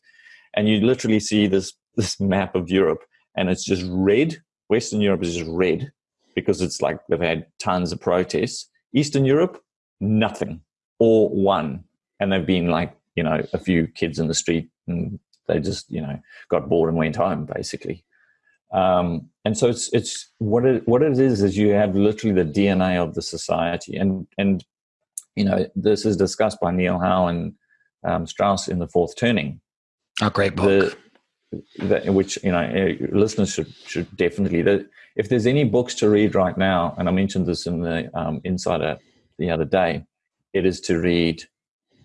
And you literally see this this map of Europe, and it's just red. Western Europe is just red because it's like they've had tons of protests. Eastern Europe, nothing or one, and they've been like you know a few kids in the street and they just you know got bored and went home basically. Um, and so it's it's what it what it is is you have literally the DNA of the society, and and you know this is discussed by Neil Howe and um, Strauss in the Fourth Turning. A great book. The, the, which you know eh, listeners should should definitely. The, if there's any books to read right now, and I mentioned this in the um, Insider the other day, it is to read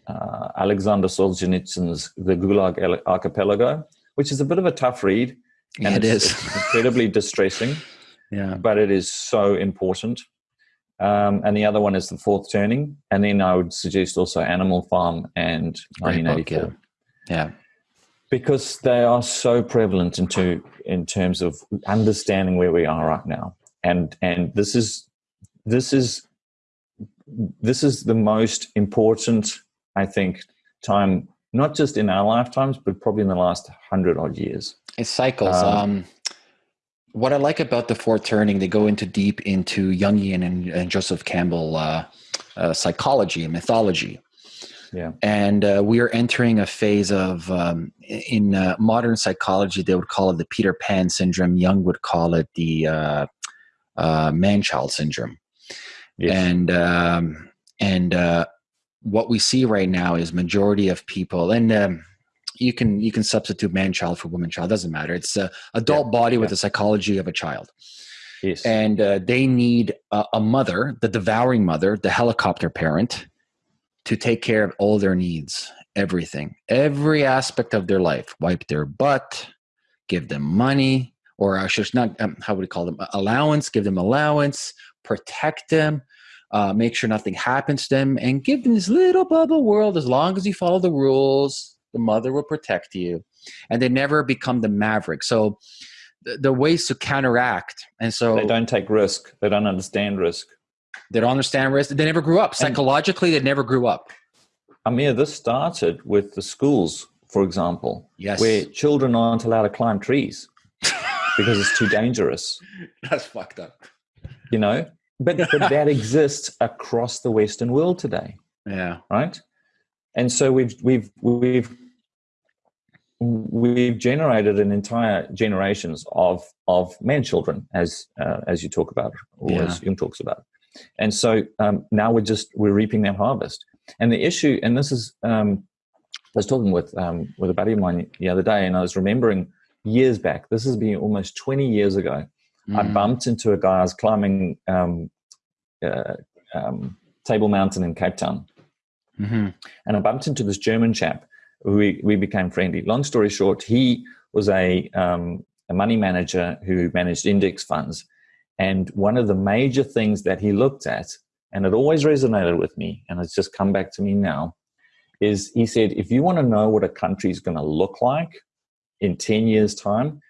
uh, Alexander Solzhenitsyn's The Gulag Archipelago, which is a bit of a tough read. And it it's, is. It's incredibly distressing. Yeah. But it is so important. Um, and the other one is The Fourth Turning. And then I would suggest also Animal Farm and 1984. Book, yeah. yeah. Because they are so prevalent into in terms of understanding where we are right now. And and this is this is this is the most important I think, time not just in our lifetimes, but probably in the last hundred odd years. It cycles. Um, um, what I like about the fourth turning, they go into deep into Jungian and, and Joseph Campbell uh, uh, psychology and mythology. Yeah. And uh, we are entering a phase of, um, in uh, modern psychology, they would call it the Peter Pan syndrome. Jung would call it the uh, uh, man child syndrome. And, um, and what we see right now is majority of people, and um, you can you can substitute man child for woman child doesn't matter. It's a adult yeah, body with the psychology of a child. Yes. and uh, they need a, a, mother the devouring mother the helicopter parent to take care of all their needs everything. Every aspect of their life. Wipe their butt give them money or i should not um, how would we call them? Allowance give them allowance protect them uh, make sure nothing happens to them and give them this little bubble world. As long as you follow the rules the mother will protect you. And they never become the maverick. So the, the ways to counteract and so they don't take risk. They don't understand risk. They don't understand risk. They never grew up. Psychologically they never grew up. Amir this started with the schools for example yes. where children aren't allowed to climb trees because it's too dangerous. That's fucked up. You know but but that exists across the western world today yeah. right? And so we've we've we've we've generated an entire generations of of man children as uh, as you talk about or yeah. as Jung talks about. And so um, now we're just we're reaping that harvest. And the issue and this is um, I was talking with um, with a buddy of mine the other day and I was remembering years back. This has been almost 20 years ago mm. I bumped into a guy I was climbing um, uh, um, Table Mountain in Cape Town Mm-hmm. And I bumped into this German chap. We we became friendly. Long story short, he was a um, a money manager who managed index funds, and one of the major things that he looked at, and it always resonated with me, and it's just come back to me now, is he said, if you want to know what a country is going to look like in ten years' time,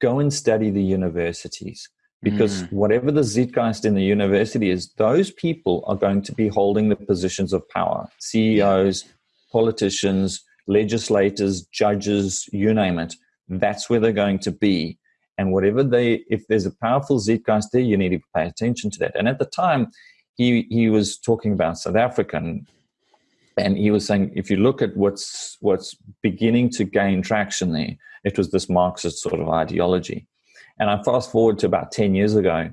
go and study the universities because mm. whatever the zeitgeist in the university is, those people are going to be holding the positions of power CEOs, politicians, legislators, judges, you name it. That's where they're going to be. And whatever they, if there's a powerful zeitgeist there, you need to pay attention to that. And at the time, he, he was talking about South African, and he was saying, if you look at what's what's beginning to gain traction there, it was this Marxist sort of ideology. And I fast forward to about 10 years ago.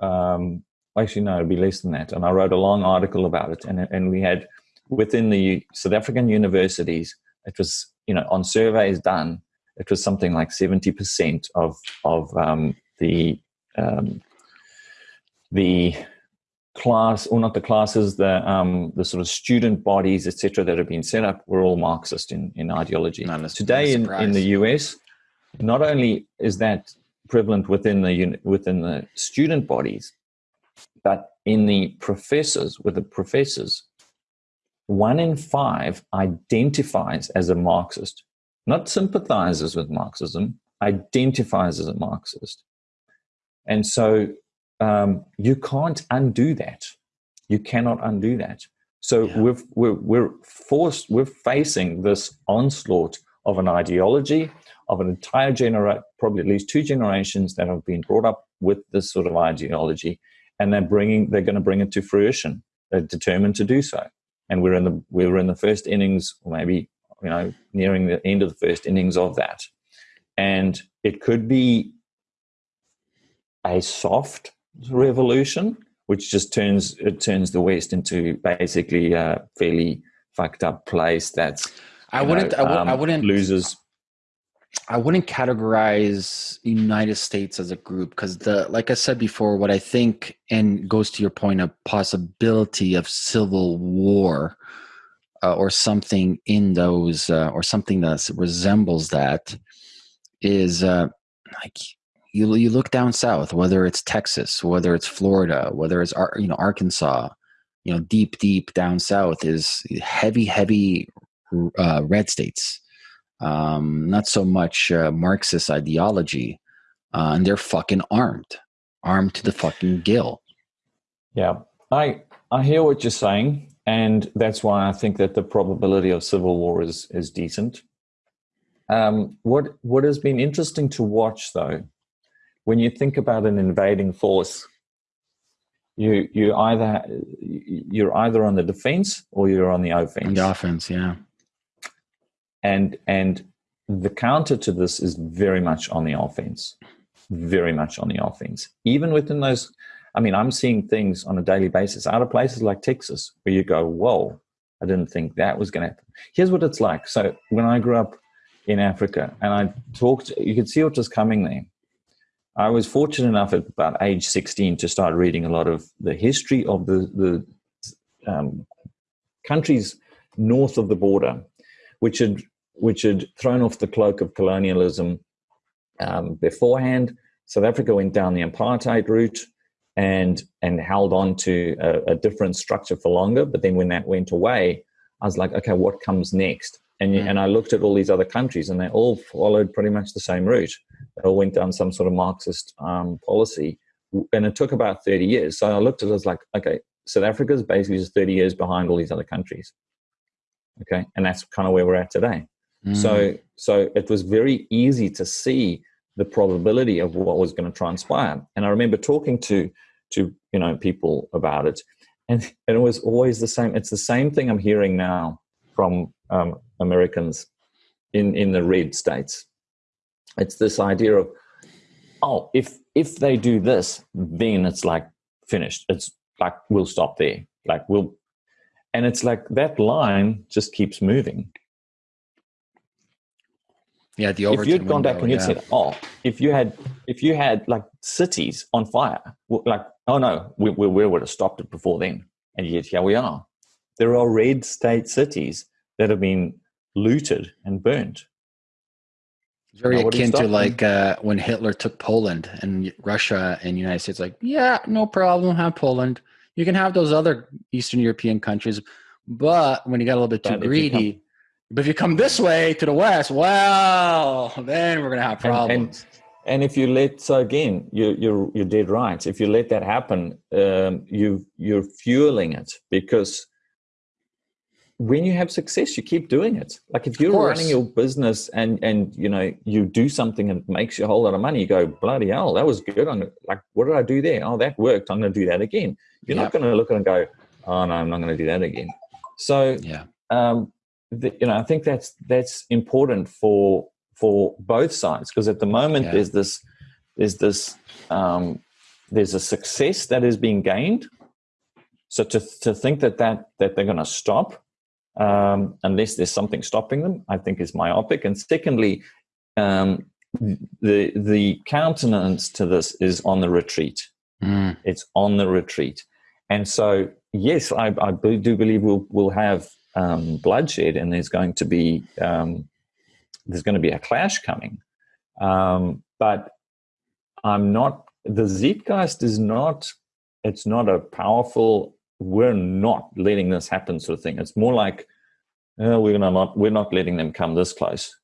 Um, actually, no, it'd be less than that. And I wrote a long article about it. And, and we had within the South African universities, it was, you know, on surveys done, it was something like 70% of, of um, the, um, the class, or not the classes, the, um, the sort of student bodies, etc., that have been set up were all Marxist in, in ideology. Today in, in the US, not only is that prevalent within the within the student bodies, but in the professors, with the professors, one in five identifies as a Marxist, not sympathizes with Marxism, identifies as a Marxist. And so um, you can't undo that. You cannot undo that. So yeah. we're, we're, we're forced, we're facing this onslaught of an ideology, of an entire generation, probably at least two generations that have been brought up with this sort of ideology, and they're bringing, they're going to bring it to fruition. They're determined to do so, and we're in the we're in the first innings, or maybe you know, nearing the end of the first innings of that, and it could be a soft revolution, which just turns it turns the West into basically a fairly fucked up place that's I wouldn't, know, I, w- um, I wouldn't loses. I wouldn't categorize United States as a group because the like I said before, what I think and goes to your point of possibility of civil war uh, or something in those uh, or something that resembles that is uh, like you you look down south, whether it's Texas, whether it's Florida, whether it's you know Arkansas, you know deep deep down south is heavy heavy uh, red states um, not so much uh, Marxist ideology, uh, and they're fucking armed, armed to the fucking gill. Yeah, I I hear what you're saying, and that's why I think that the probability of civil war is is decent. Um, what what has been interesting to watch, though, when you think about an invading force, you you either you're either on the defense or you're on the offense. The offense, yeah. And and the counter to this is very much on the offense, very much on the offense. Even within those, I mean, I'm seeing things on a daily basis out of places like Texas where you go, "Whoa, I didn't think that was going to happen." Here's what it's like. So when I grew up in Africa, and I talked. You could see what was coming there. I was fortunate enough at about age 16 to start reading a lot of the history of the the um, countries north of the border, which had which had thrown off the cloak of colonialism um, beforehand. South Africa went down the apartheid route and and held on to a, a, different structure for longer. But then when that went away, I was like, okay, what comes next? And, mm. and I looked at all these other countries and they all followed pretty much the same route. They all went down some sort of Marxist um, policy. And it took about 30 years. So I looked at it as like, okay, South Africa is basically just 30 years behind all these other countries. Okay. And that's kind of where we're at today. Mm. So, so it was very easy to see the probability of what was going to transpire. And I remember talking to, to, you know, people about it and, and it was always the same. It's the same thing I'm hearing now from um, Americans in, in the red states. It's this idea of, oh, if if they do this, then it's like finished. It's like we'll stop there. Like we'll, and it's like that line just keeps moving. Yeah, the if you'd gone back and you'd yeah. said, "Oh, if you had, if you had like cities on fire, like, oh no, we, we, we would have stopped it before then." And yet here we are. There are red state cities that have been looted and burnt. Very akin to like uh, when Hitler took Poland and Russia and United States, like, yeah, no problem, have Poland. You can have those other Eastern European countries, but when you got a little bit too but greedy, if come, but if you come this way to the west, well, then we're gonna have problems. And, and, and if you let so again, you, you're you're dead right. If you let that happen, um, you you're fueling it because when you have success, you keep doing it. Like if you're running your business and and you know you do something and it makes you a whole lot of money, you go bloody hell, that was good. I'm like, what did I do there? Oh, that worked. I'm going to do that again. You're yep. not going to look at it and go, oh no, I'm not going to do that again. So yeah, um, the, you know, I think that's that's important for for both sides because at the moment yeah. there's this there's this um, there's a success that is being gained. So to to think that that that they're going to stop um, unless there's something stopping them, I think is myopic. And secondly, um, the the countenance to this is on the retreat. Mm. It's on the retreat, and so yes, I, I do believe we'll we'll have um, bloodshed, and there's going to be um, there's going to be a clash coming. Um, but I'm not. The Zeitgeist is not. It's not a powerful we're not letting this happen sort of thing. It's more like oh, we're gonna not we're not letting them come this close,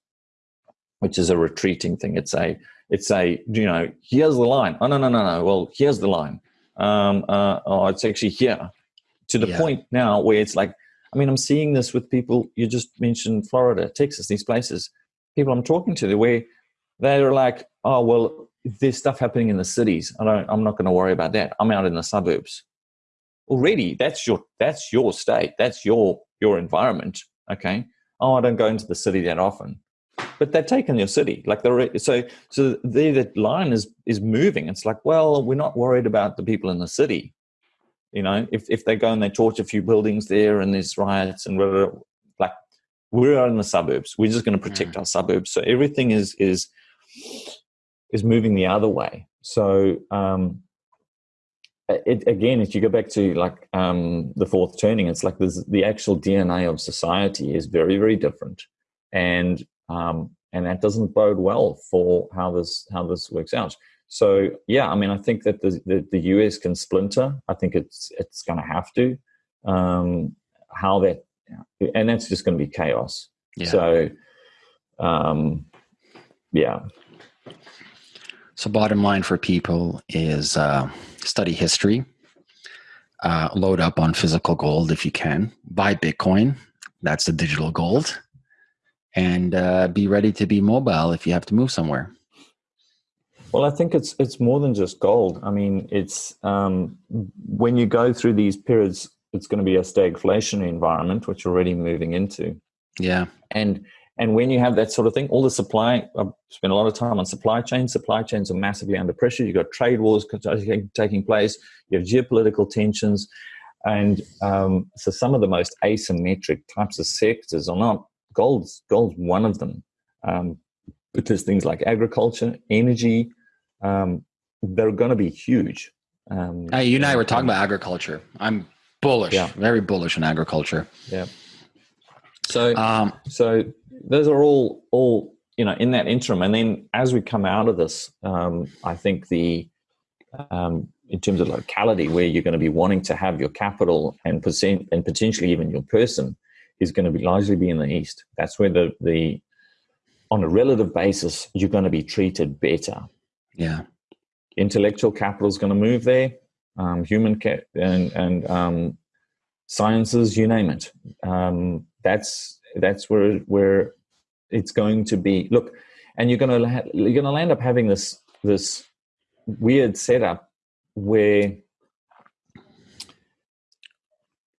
which is a retreating thing. It's a it's a you know here's the line. Oh no no no no. Well here's the line. Um, uh, oh, it's actually here to the yeah. point now where it's like I mean I'm seeing this with people. You just mentioned Florida, Texas, these places. People I'm talking to, where they're like, oh well, there's stuff happening in the cities. I don't. I'm not going to worry about that. I'm out in the suburbs already that's your that's your state that's your your environment okay? Oh i don't go into the city that often. But they've taken your city like the so so there the line is is moving. It's like well we're not worried about the people in the city. You know if, if they go and they torch a few buildings there and there's riots and whatever like we're in the suburbs. We're just going to protect mm. our suburbs. So everything is is is moving the other way. So um it, again, if you go back to like um, the fourth turning, it's like the actual DNA of society is very, very different, and um, and that doesn't bode well for how this how this works out. So yeah, I mean, I think that the the, the US can splinter. I think it's it's going to have to. Um, how that, and that's just going to be chaos. Yeah. So, um, yeah. So, bottom line for people is. Uh, study history. uh, load up on physical gold if you can. Buy Bitcoin. That's the digital gold. And uh, be ready to be mobile if you have to move somewhere. Well, I think it's it's more than just gold. I mean, it's um, when you go through these periods, it's going to be a stagflationary environment, which we're already moving into. Yeah, and and when you have that sort of thing, all the supply, I've spent a lot of time on supply chains. Supply chains are massively under pressure. You've got trade wars taking place. You have geopolitical tensions. And um, so some of the most asymmetric types of sectors are not gold's, gold's one of them. Um, but there's things like agriculture, energy, um, they're going to be huge. Um, hey, you and I were talking about agriculture. I'm bullish, yeah. very bullish on agriculture. Yeah. So, um, so those are all all you know in that interim, and then as we come out of this, um, I think the um, in terms of locality where you're going to be wanting to have your capital and percent and potentially even your person is going to be largely be in the east. That's where the the on a relative basis you're going to be treated better. Yeah, intellectual capital is going to move there. Um, human ca- and and um, sciences, you name it. Um, that's that's where where it's going to be. Look, and you're going to you're going to end up having this this weird setup where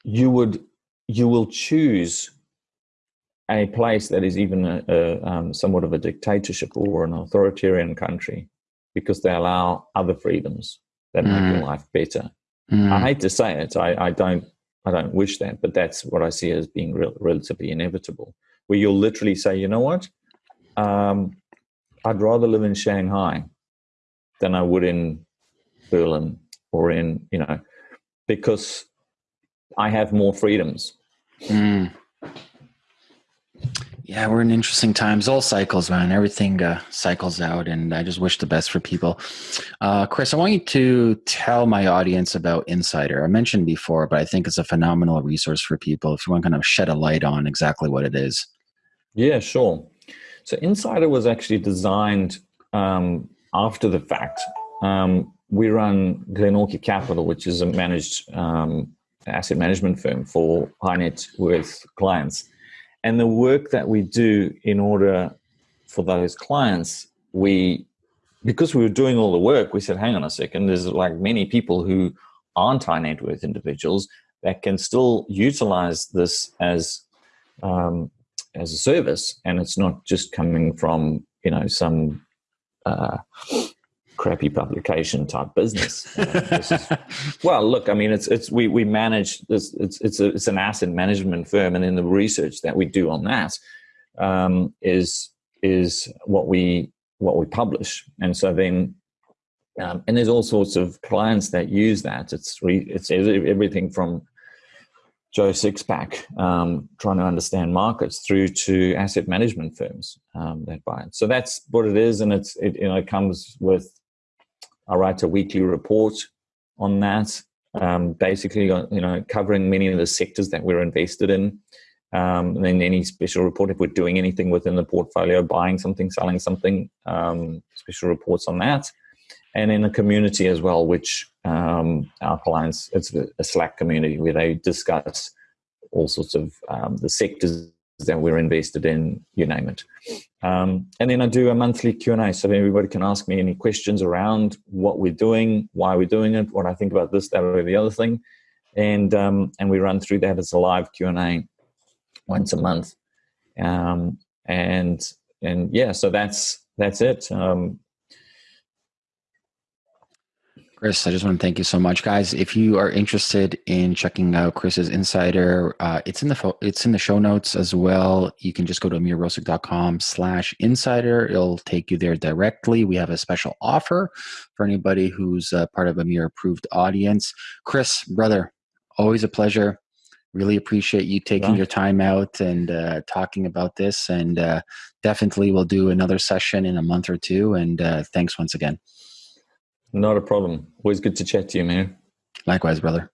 you would you will choose a place that is even a, a um, somewhat of a dictatorship or an authoritarian country because they allow other freedoms that mm. make your life better. Mm. I hate to say it, I, I don't I don't wish that, but that's what I see as being re- relatively inevitable. Where you'll literally say, you know what, um, I'd rather live in Shanghai than I would in Berlin or in you know because I have more freedoms. Mm. Yeah, we're in interesting times. All cycles, man. Everything uh, cycles out, and I just wish the best for people. Uh, Chris, I want you to tell my audience about Insider. I mentioned before, but I think it's a phenomenal resource for people. If you want to kind of shed a light on exactly what it is. Yeah, sure. So Insider was actually designed um, after the fact. Um, we run Glenorchy Capital, which is a managed um, asset management firm for high net worth clients and the work that we do in order for those clients we because we were doing all the work we said hang on a second there's like many people who aren't high net worth individuals that can still utilize this as um, as a service. And it's not just coming from you know some uh, crappy publication type business. is, well, look, I mean, it's it's we we manage this. It's it's a, it's an asset management firm, and in the research that we do on that um, is is what we what we publish, and so then. Um, and there's all sorts of clients that use that. It's re, it's everything from Joe Sixpack um, trying to understand markets through to asset management firms um, that buy it. So that's what it is, and it's it you know it comes with I write a weekly report on that, um, basically, uh, you know, covering many of the sectors that we're invested in. Um, and then any special report if we're doing anything within the portfolio, buying something, selling something, um, special reports on that. And in a community as well, which um, our clients, it's a Slack community where they discuss all sorts of um, the sectors that we're invested in, you name it. Um, and then I do a monthly Q&A so everybody can ask me any questions around what we're doing, why we're doing it, what I think about this, that, or the other thing. And, um, and we run through that as a live Q&A once a month. Um, and, and yeah, so that's, that's it. Um, Chris, I just want to thank you so much, guys. If you are interested in checking out Chris's Insider, uh, it's in the it's in the show notes as well. You can just go to amirrosic.com slash insider. It'll take you there directly. We have a special offer for anybody who's uh, part of a Amir approved audience. Chris, brother, always a pleasure. Really appreciate you taking yeah. your time out and uh, talking about this. And uh, definitely we'll do another session in a month or two. And uh, thanks once again. Not a problem. Always good to chat to you, man. Likewise, brother.